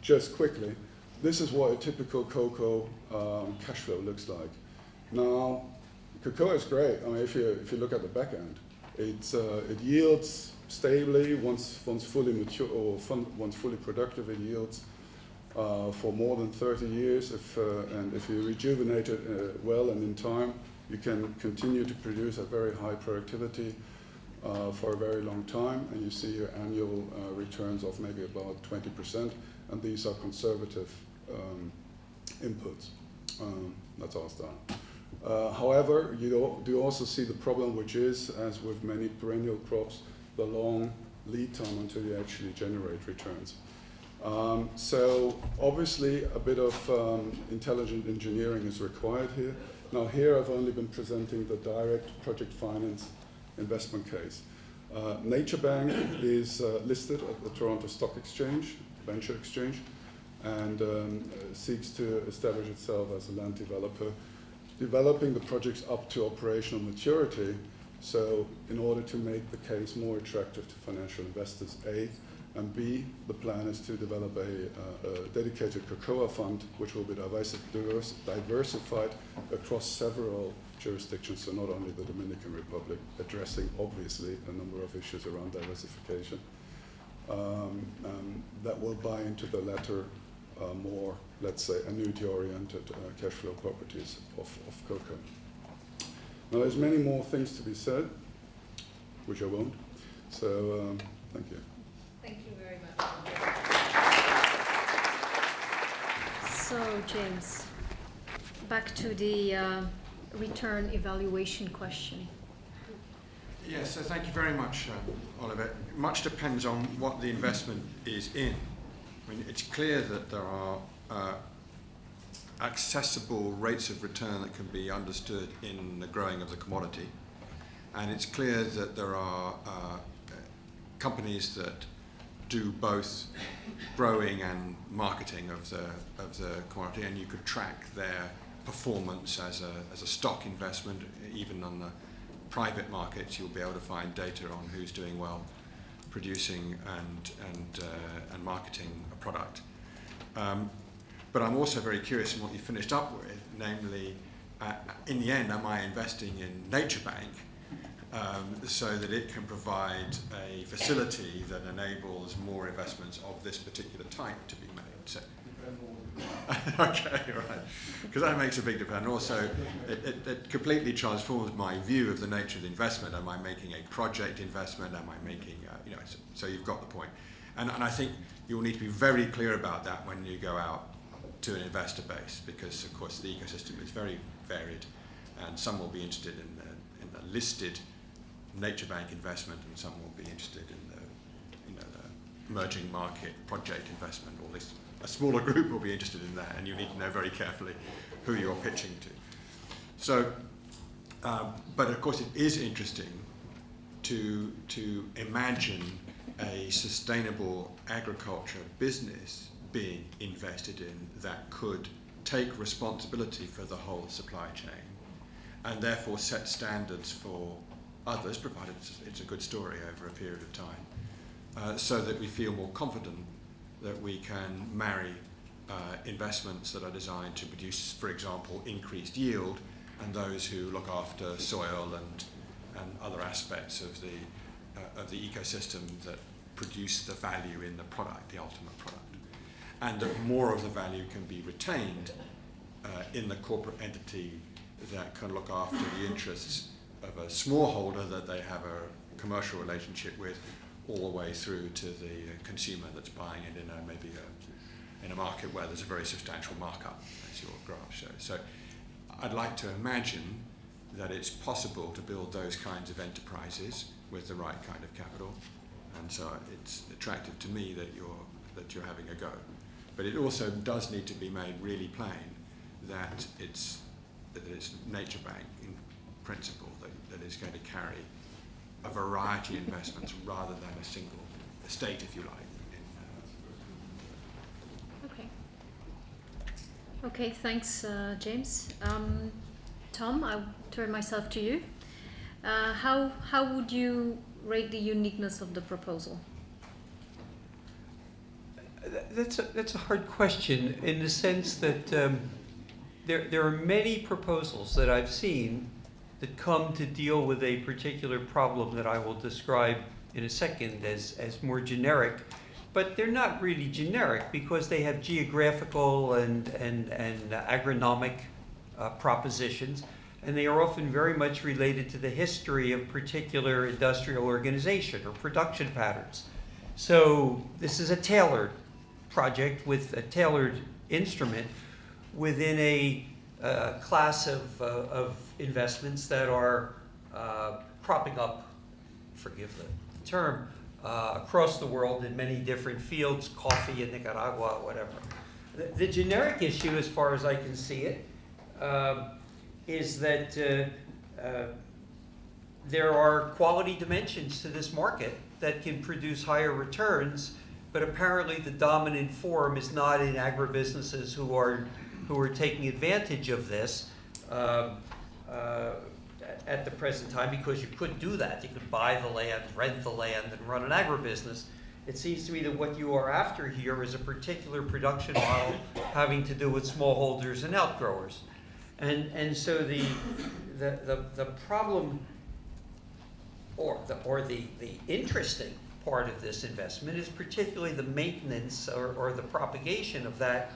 S7: just quickly, this is what a typical cocoa um, cash flow looks like. Now, cocoa is great. I mean, if you if you look at the back end, it's uh, it yields stably once once fully mature or fun, once fully productive. It yields uh, for more than 30 years. If uh, and if you rejuvenate it uh, well and in time, you can continue to produce at very high productivity uh, for a very long time, and you see your annual uh, returns of maybe about 20%, and these are conservative um, inputs. Um, that's our style. Uh, however, you do, also see the problem, which is, as with many perennial crops, the long lead time until you actually generate returns. Um, so obviously a bit of um, intelligent engineering is required here. Now here I've only been presenting the direct project finance investment case. Uh, Nature Bank is uh, listed at the Toronto Stock Exchange, Venture Exchange, and um, seeks to establish itself as a land developer, developing the projects up to operational maturity. So in order to make the case more attractive to financial investors, A, and B, the plan is to develop a, uh, a dedicated cocoa fund, which will be diversi diverse, diversified across several jurisdictions, so not only the Dominican Republic, addressing obviously a number of issues around diversification. Um, um, that will buy into the latter uh, more, let's say, annuity-oriented uh, cash flow properties of, of cocoa. Now, there's many more things to be said, which I won't. So, um, thank you.
S4: Thank you very much.
S1: So, James, back to the uh, return evaluation question.
S5: Yes, so thank you very much, uh, Oliver. Much depends on what the investment is in. I mean, it's clear that there are uh, accessible rates of return that can be understood in the growing of the commodity. And it's clear that there are uh, companies that do both growing and marketing of the, of the commodity, and you could track their performance as a, as a stock investment, even on the private markets, you'll be able to find data on who's doing well producing and, and, uh, and marketing a product. Um, but I'm also very curious in what you finished up with, namely, uh, in the end, am I investing in Nature Bank um, so that it can provide a facility that enables more investments of this particular type to be made? So, [laughs] okay, right. Because that makes a big difference. And also, it, it, it, completely transforms my view of the nature of the investment. Am I making a project investment? Am I making, uh, you know, so, so, you've got the point. And, and I think you'll need to be very clear about that when you go out to an investor base, because of course the ecosystem is very varied, and some will be interested in the, in the listed nature bank investment, and some will be interested in the, you know, the emerging market project investment, all this a smaller group will be interested in that, and you need to know very carefully who you're pitching to. So, um, but of course, it is interesting to to imagine a sustainable agriculture business being invested in that could take responsibility for the whole supply chain, and therefore set standards for others, provided it's, a good story over a period of time, uh, so that we feel more confident that we can marry uh, investments that are designed to produce, for example, increased yield, and those who look after soil and, and other aspects of the, uh, of the ecosystem that produce the value in the product, the ultimate product. And that more of the value can be retained uh, in the corporate entity that can look after the interests of a smallholder that they have a commercial relationship with all the way through to the uh, consumer that's buying it in a maybe a, in a market where there's a very substantial markup, as your graph shows. So I'd like to imagine that it's possible to build those kinds of enterprises with the right kind of capital, and so it's attractive to me that you're that you're having a go. But it also does need to be made really plain that it's that it's Nature Bank in principle that, that is going to carry a variety of investments rather than a single estate, if you like.
S1: uh, Okay. Okay, thanks, uh, James. Um, Tom, I'll turn myself to you. Uh, how, how would you rate the uniqueness of the proposal?
S3: That's a, that's a hard question in the sense that um, there, there are many proposals that I've seen that come to deal with a particular problem that I will describe in a second as, as more generic. But they're not really generic because they have geographical and, and, and agronomic uh, propositions. And they are often very much related to the history of particular industrial organization or production patterns. So this is a tailored project with a tailored instrument within a class of, uh, of investments that are uh, cropping up, forgive the term, uh, across the world in many different fields, coffee in Nicaragua, whatever. The, the generic issue, as far as I can see it, um, is that uh, there are quality dimensions to this market that can produce higher returns, but apparently the dominant form is not in agribusinesses who are who are taking advantage of this um, uh, at the present time because you could do that. You could buy the land, rent the land, and run an agribusiness. It seems to me that what you are after here is a particular production model having to do with smallholders and outgrowers. And, and so the, the, the, the problem or the, or the, the interesting part of this investment is particularly the maintenance or, or the propagation of that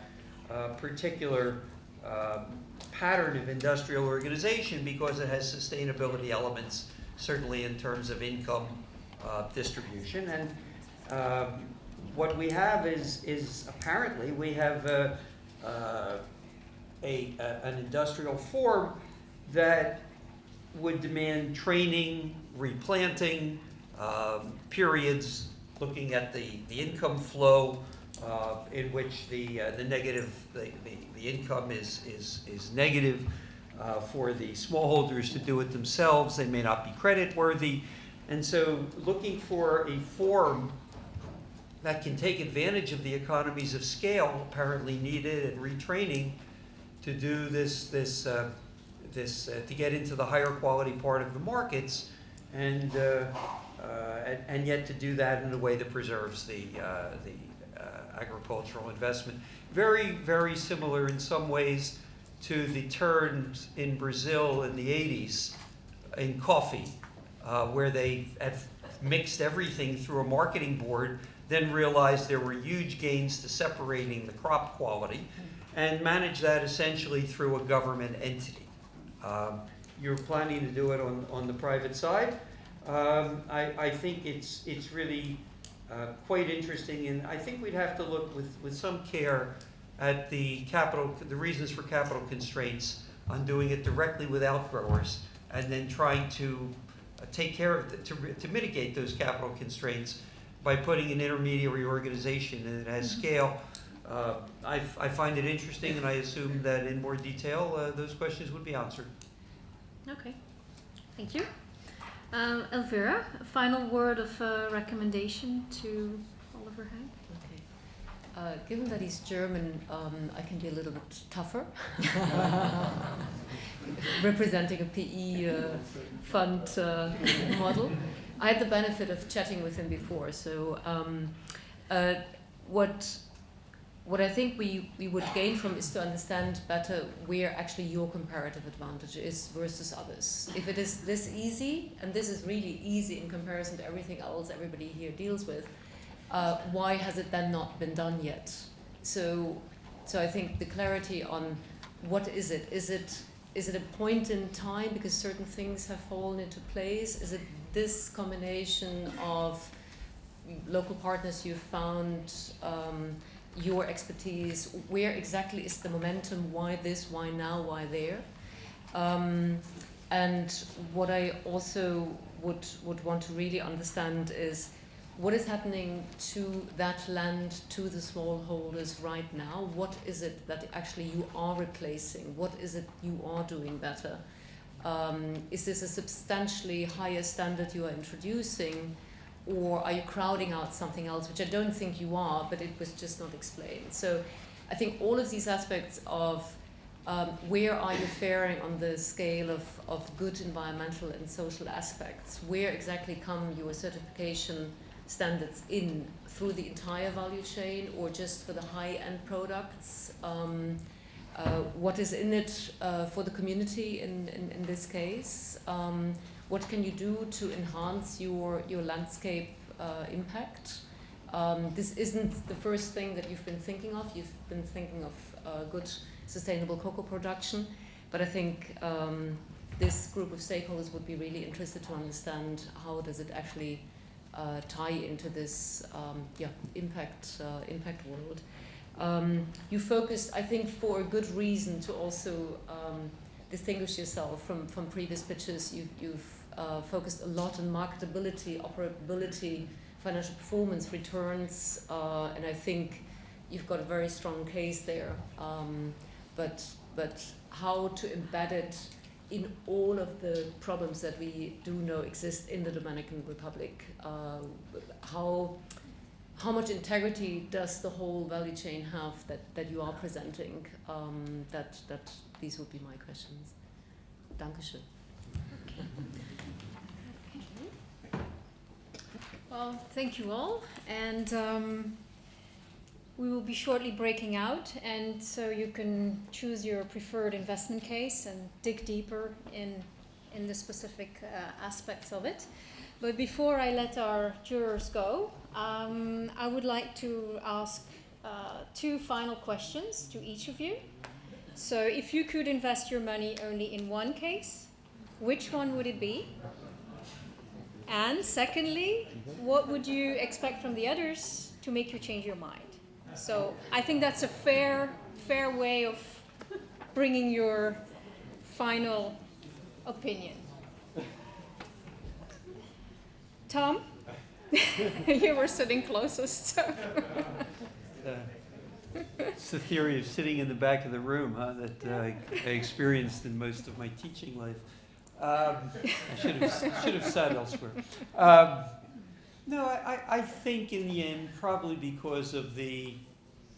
S3: particular um, pattern of industrial organization because it has sustainability elements, certainly in terms of income uh, distribution. And um, what we have is, is apparently we have uh, uh, a, a, an industrial form that would demand training, replanting, um, periods, looking at the, the income flow, uh, in which the, uh, the negative, the, the, the income is, is, is negative uh, for the smallholders to do it themselves. They may not be credit worthy. And so looking for a form that can take advantage of the economies of scale apparently needed and retraining to do this, this, uh, this uh, to get into the higher quality part of the markets and, uh, and, and yet to do that in a way that preserves the, the agricultural investment. Very, very similar in some ways to the turns in Brazil in the 80s in coffee, uh, where they mixed everything through a marketing board, then realized there were huge gains to separating the crop quality, and managed that essentially through a government entity. Um, you're planning to do it on, on the private side. Um, I, I think it's, it's really uh, quite interesting, and I think we'd have to look with, with some care at the capital, the reasons for capital constraints on doing it directly with outgrowers, and then trying to uh, take care of, the- to, to mitigate those capital constraints by putting an intermediary organization and it has scale. Uh, I, I find it interesting, and I assume that in more detail, uh, those questions would be answered.
S1: Okay, thank you. Um, Elvira, a final word of uh, recommendation to Oliver Hank?
S4: Okay. Uh, given that he's German, um, I can be a little bit tougher. [laughs] Representing a PE uh, fund uh, model. I had the benefit of chatting with him before, so um, uh, what what I think we, we would gain from is to understand better where actually your comparative advantage is versus others. If it is this easy, and this is really easy in comparison to everything else everybody here deals with, uh, why has it then not been done yet? So, so I think the clarity on what is it? Is it is it a point in time because certain things have fallen into place? Is it this combination of local partners you've found? Um, your expertise, where exactly is the momentum, why this, why now, why there. Um, and what I also would, would want to really understand is what is happening to that land, to the smallholders right now? What is it that actually you are replacing? What is it you are doing better? Um, is this a substantially higher standard you are introducing? Or are you crowding out something else, which I don't think you are, but it was just not explained. So I think all of these aspects of um, where are you faring on the scale of, of good environmental and social aspects, where exactly come your certification standards in through the entire value chain or just for the high-end products? Um, uh, what is in it uh, for the community in, in, in this case? Um, what can you do to enhance your, your landscape uh, impact? Um, this isn't the first thing that you've been thinking of. You've been thinking of uh, good sustainable cocoa production, but I think um, this group of stakeholders would be really interested to understand how does it actually uh, tie into this um, yeah, impact, uh, impact world. Um, you focused, I think, for a good reason to also um, distinguish yourself from, from previous pitches. You've, you've uh, focused a lot on marketability, operability, financial performance, returns, uh, and I think you've got a very strong case there. Um, but, but how to embed it in all of the problems that we do know exist in the Dominican Republic. Uh, how, how much integrity does the whole value chain have that, that you are presenting? Um, that, that these would be my questions. Dankeschön.
S1: Well, thank you all. And um, we will be shortly breaking out, and so you can choose your preferred investment case and dig deeper in, in the specific uh, aspects of it. But before I let our jurors go, um, I would like to ask uh, two final questions to each of you. So, if you could invest your money only in one case, which one would it be? And secondly, what would you expect from the others to make you change your mind? So I think that's a fair, fair way of bringing your final opinion. Tom, [laughs] you were sitting closest. So.
S3: It's the theory of sitting in the back of the room, huh, that uh, I experienced in most of my teaching life. Um, [laughs] I should have, should have sat elsewhere. Um, no, I, I think in the end, probably because of the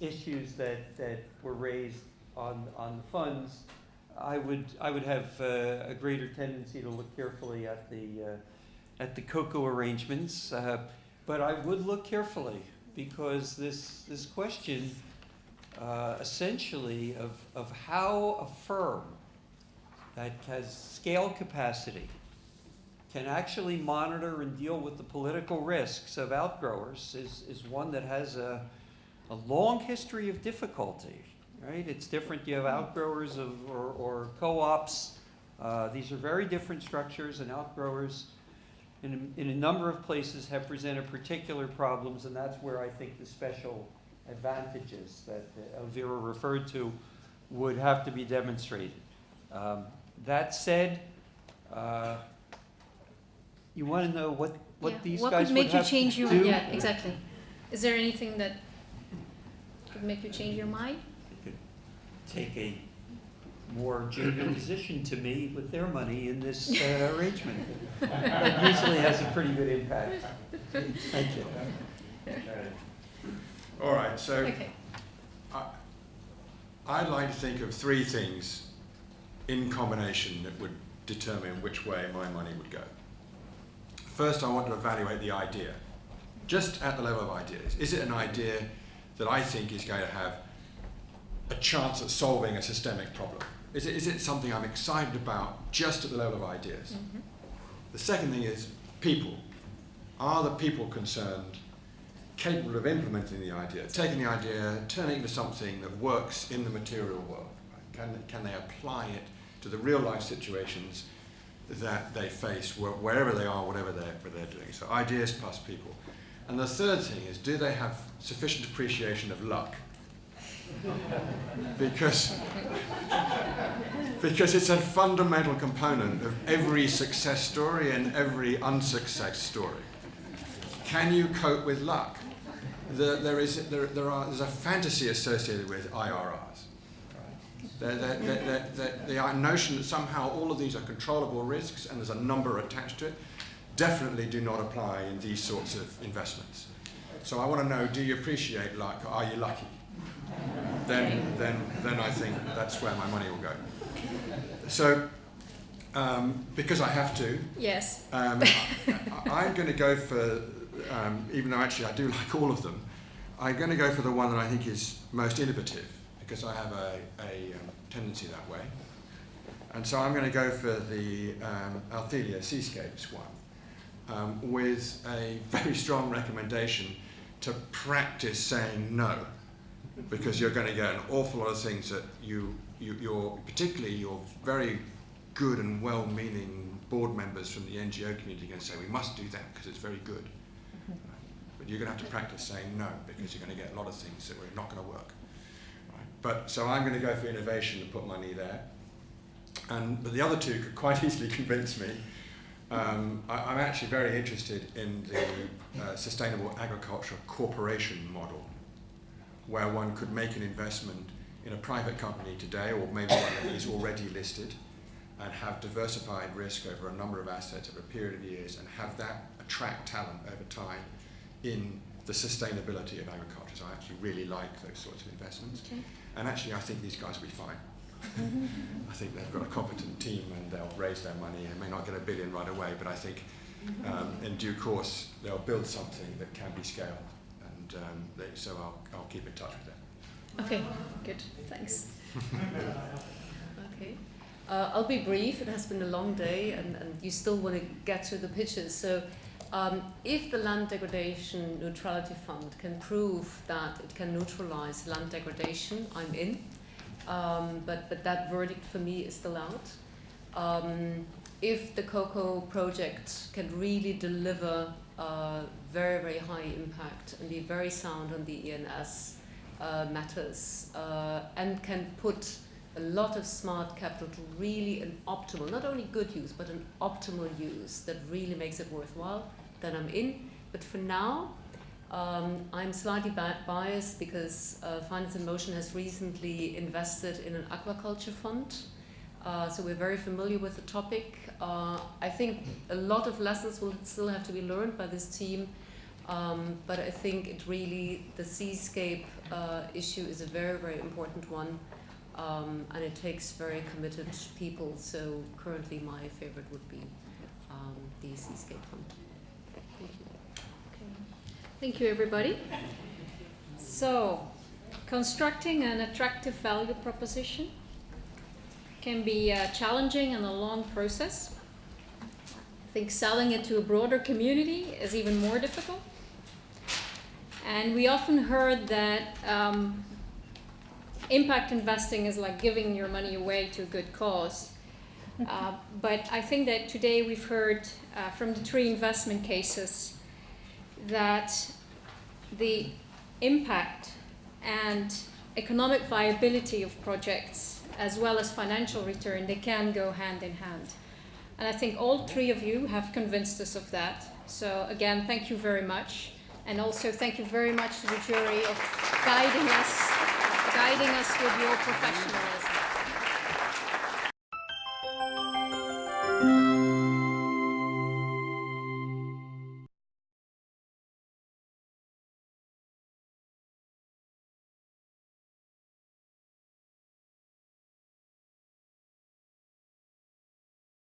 S3: issues that, that were raised on, on the funds, I would, I would have uh, a greater tendency to look carefully at the, uh, at the cocoa arrangements. Uh, but I would look carefully because this, this question uh, essentially of, of how a firm that has scale capacity can actually monitor and deal with the political risks of outgrowers is, is one that has a, a long history of difficulty, right? It's different. You have outgrowers of, or, or co-ops. Uh, these are very different structures, and outgrowers in, in a number of places have presented particular problems, and that's where I think the special advantages that Elvira referred to would have to be demonstrated. Um, that said, uh, you want to know what, what
S1: Yeah,
S3: these
S1: what
S3: guys
S1: could
S3: would
S1: make you
S3: have
S1: change
S3: to
S1: your
S3: do?
S1: yeah exactly is there anything that could make you change your mind
S3: They could take a more junior [clears throat] position to me with their money in this uh, arrangement. That usually has a pretty good impact. Thank you.
S5: All right, so
S1: okay
S5: I, I'd like to think of three things in combination that would determine which way my money would go. First, I want to evaluate the idea, just at the level of ideas. Is it an idea that I think is going to have a chance at solving a systemic problem? Is it, is it something I'm excited about just at the level of ideas? Mm-hmm. The second thing is people. Are the people concerned capable of implementing the idea, taking the idea, turning it into something that works in the material world? Right? Can, can they apply it to the real life situations that they face wherever they are, whatever they're, what they're doing? So ideas plus people. And the third thing is, do they have sufficient appreciation of luck? [laughs] because, because it's a fundamental component of every success story and every unsuccess story. Can you cope with luck? The, there is, there, there are, there's a fantasy associated with IRRs. The, the, the, the, the notion that somehow all of these are controllable risks and there's a number attached to it definitely do not apply in these sorts of investments. So I want to know, do you appreciate luck? Are you lucky? Then, then, then I think that's where my money will go. So, um, because I have to,
S1: yes
S5: um, I, I'm going to go for um, even though actually I do like all of them, I'm going to go for the one that I think is most innovative because I have a, a um, tendency that way. And so I'm going to go for the um, Althelia Seascapes one um, with a [laughs] very strong recommendation to practice saying no because you're going to get an awful lot of things that you, you you're particularly your very good and well-meaning board members from the NGO community are going to say we must do that because it's very good. Right? But you're going to have to practice saying no because you're going to get a lot of things that are not going to work. But so I'm going to go for innovation and put money there. And but the other two could quite [laughs] easily convince me. Um, I, I'm actually very interested in the uh, sustainable agriculture corporation model, where one could make an investment in a private company today, or maybe one that is already listed, and have diversified risk over a number of assets over a period of years, and have that attract talent over time in the sustainability of agriculture. So I actually really like those sorts of investments.
S1: Okay.
S5: And actually, I think these guys will be fine. [laughs] I think they've got a competent team and they'll raise their money and may not get a billion right away, but I think um, in due course they'll build something that can be scaled. And um, they, so I'll, I'll keep in touch with them.
S1: Okay, good, thanks. [laughs]
S4: Okay. Uh, I'll be brief. It has been a long day, and, and you still want to get to the pitches. So, um, if the Land Degradation Neutrality Fund can prove that it can neutralize land degradation, I'm in. Um, but, but that verdict for me is still out. Um, if the cocoa project can really deliver uh, very, very high impact and be very sound on the E&S uh, matters uh, and can put a lot of smart capital to really an optimal, not only good use, but an optimal use that really makes it worthwhile, then I'm in. But for now, um, I'm slightly biased because uh, Finance in Motion has recently invested in an aquaculture fund. Uh, so we're very familiar with the topic. Uh, I think a lot of lessons will still have to be learned by this team. Um, but I think it really, the seascape uh, issue is a very, very important one. Um, and it takes very committed people. So currently, my favorite would be um, the Seascape Fund.
S1: Thank you. Everybody. So, constructing an attractive value proposition can be uh, challenging and a long process. I think selling it to a broader community is even more difficult. And we often heard that um, impact investing is like giving your money away to a good cause. [laughs] Uh, but I think that today we've heard uh, from the three investment cases that the impact and economic viability of projects as well as financial return they can go hand in hand. And i think all three of you have convinced us of that. So again thank you very much. And also thank you very much to the jury of guiding us guiding us with your professionalism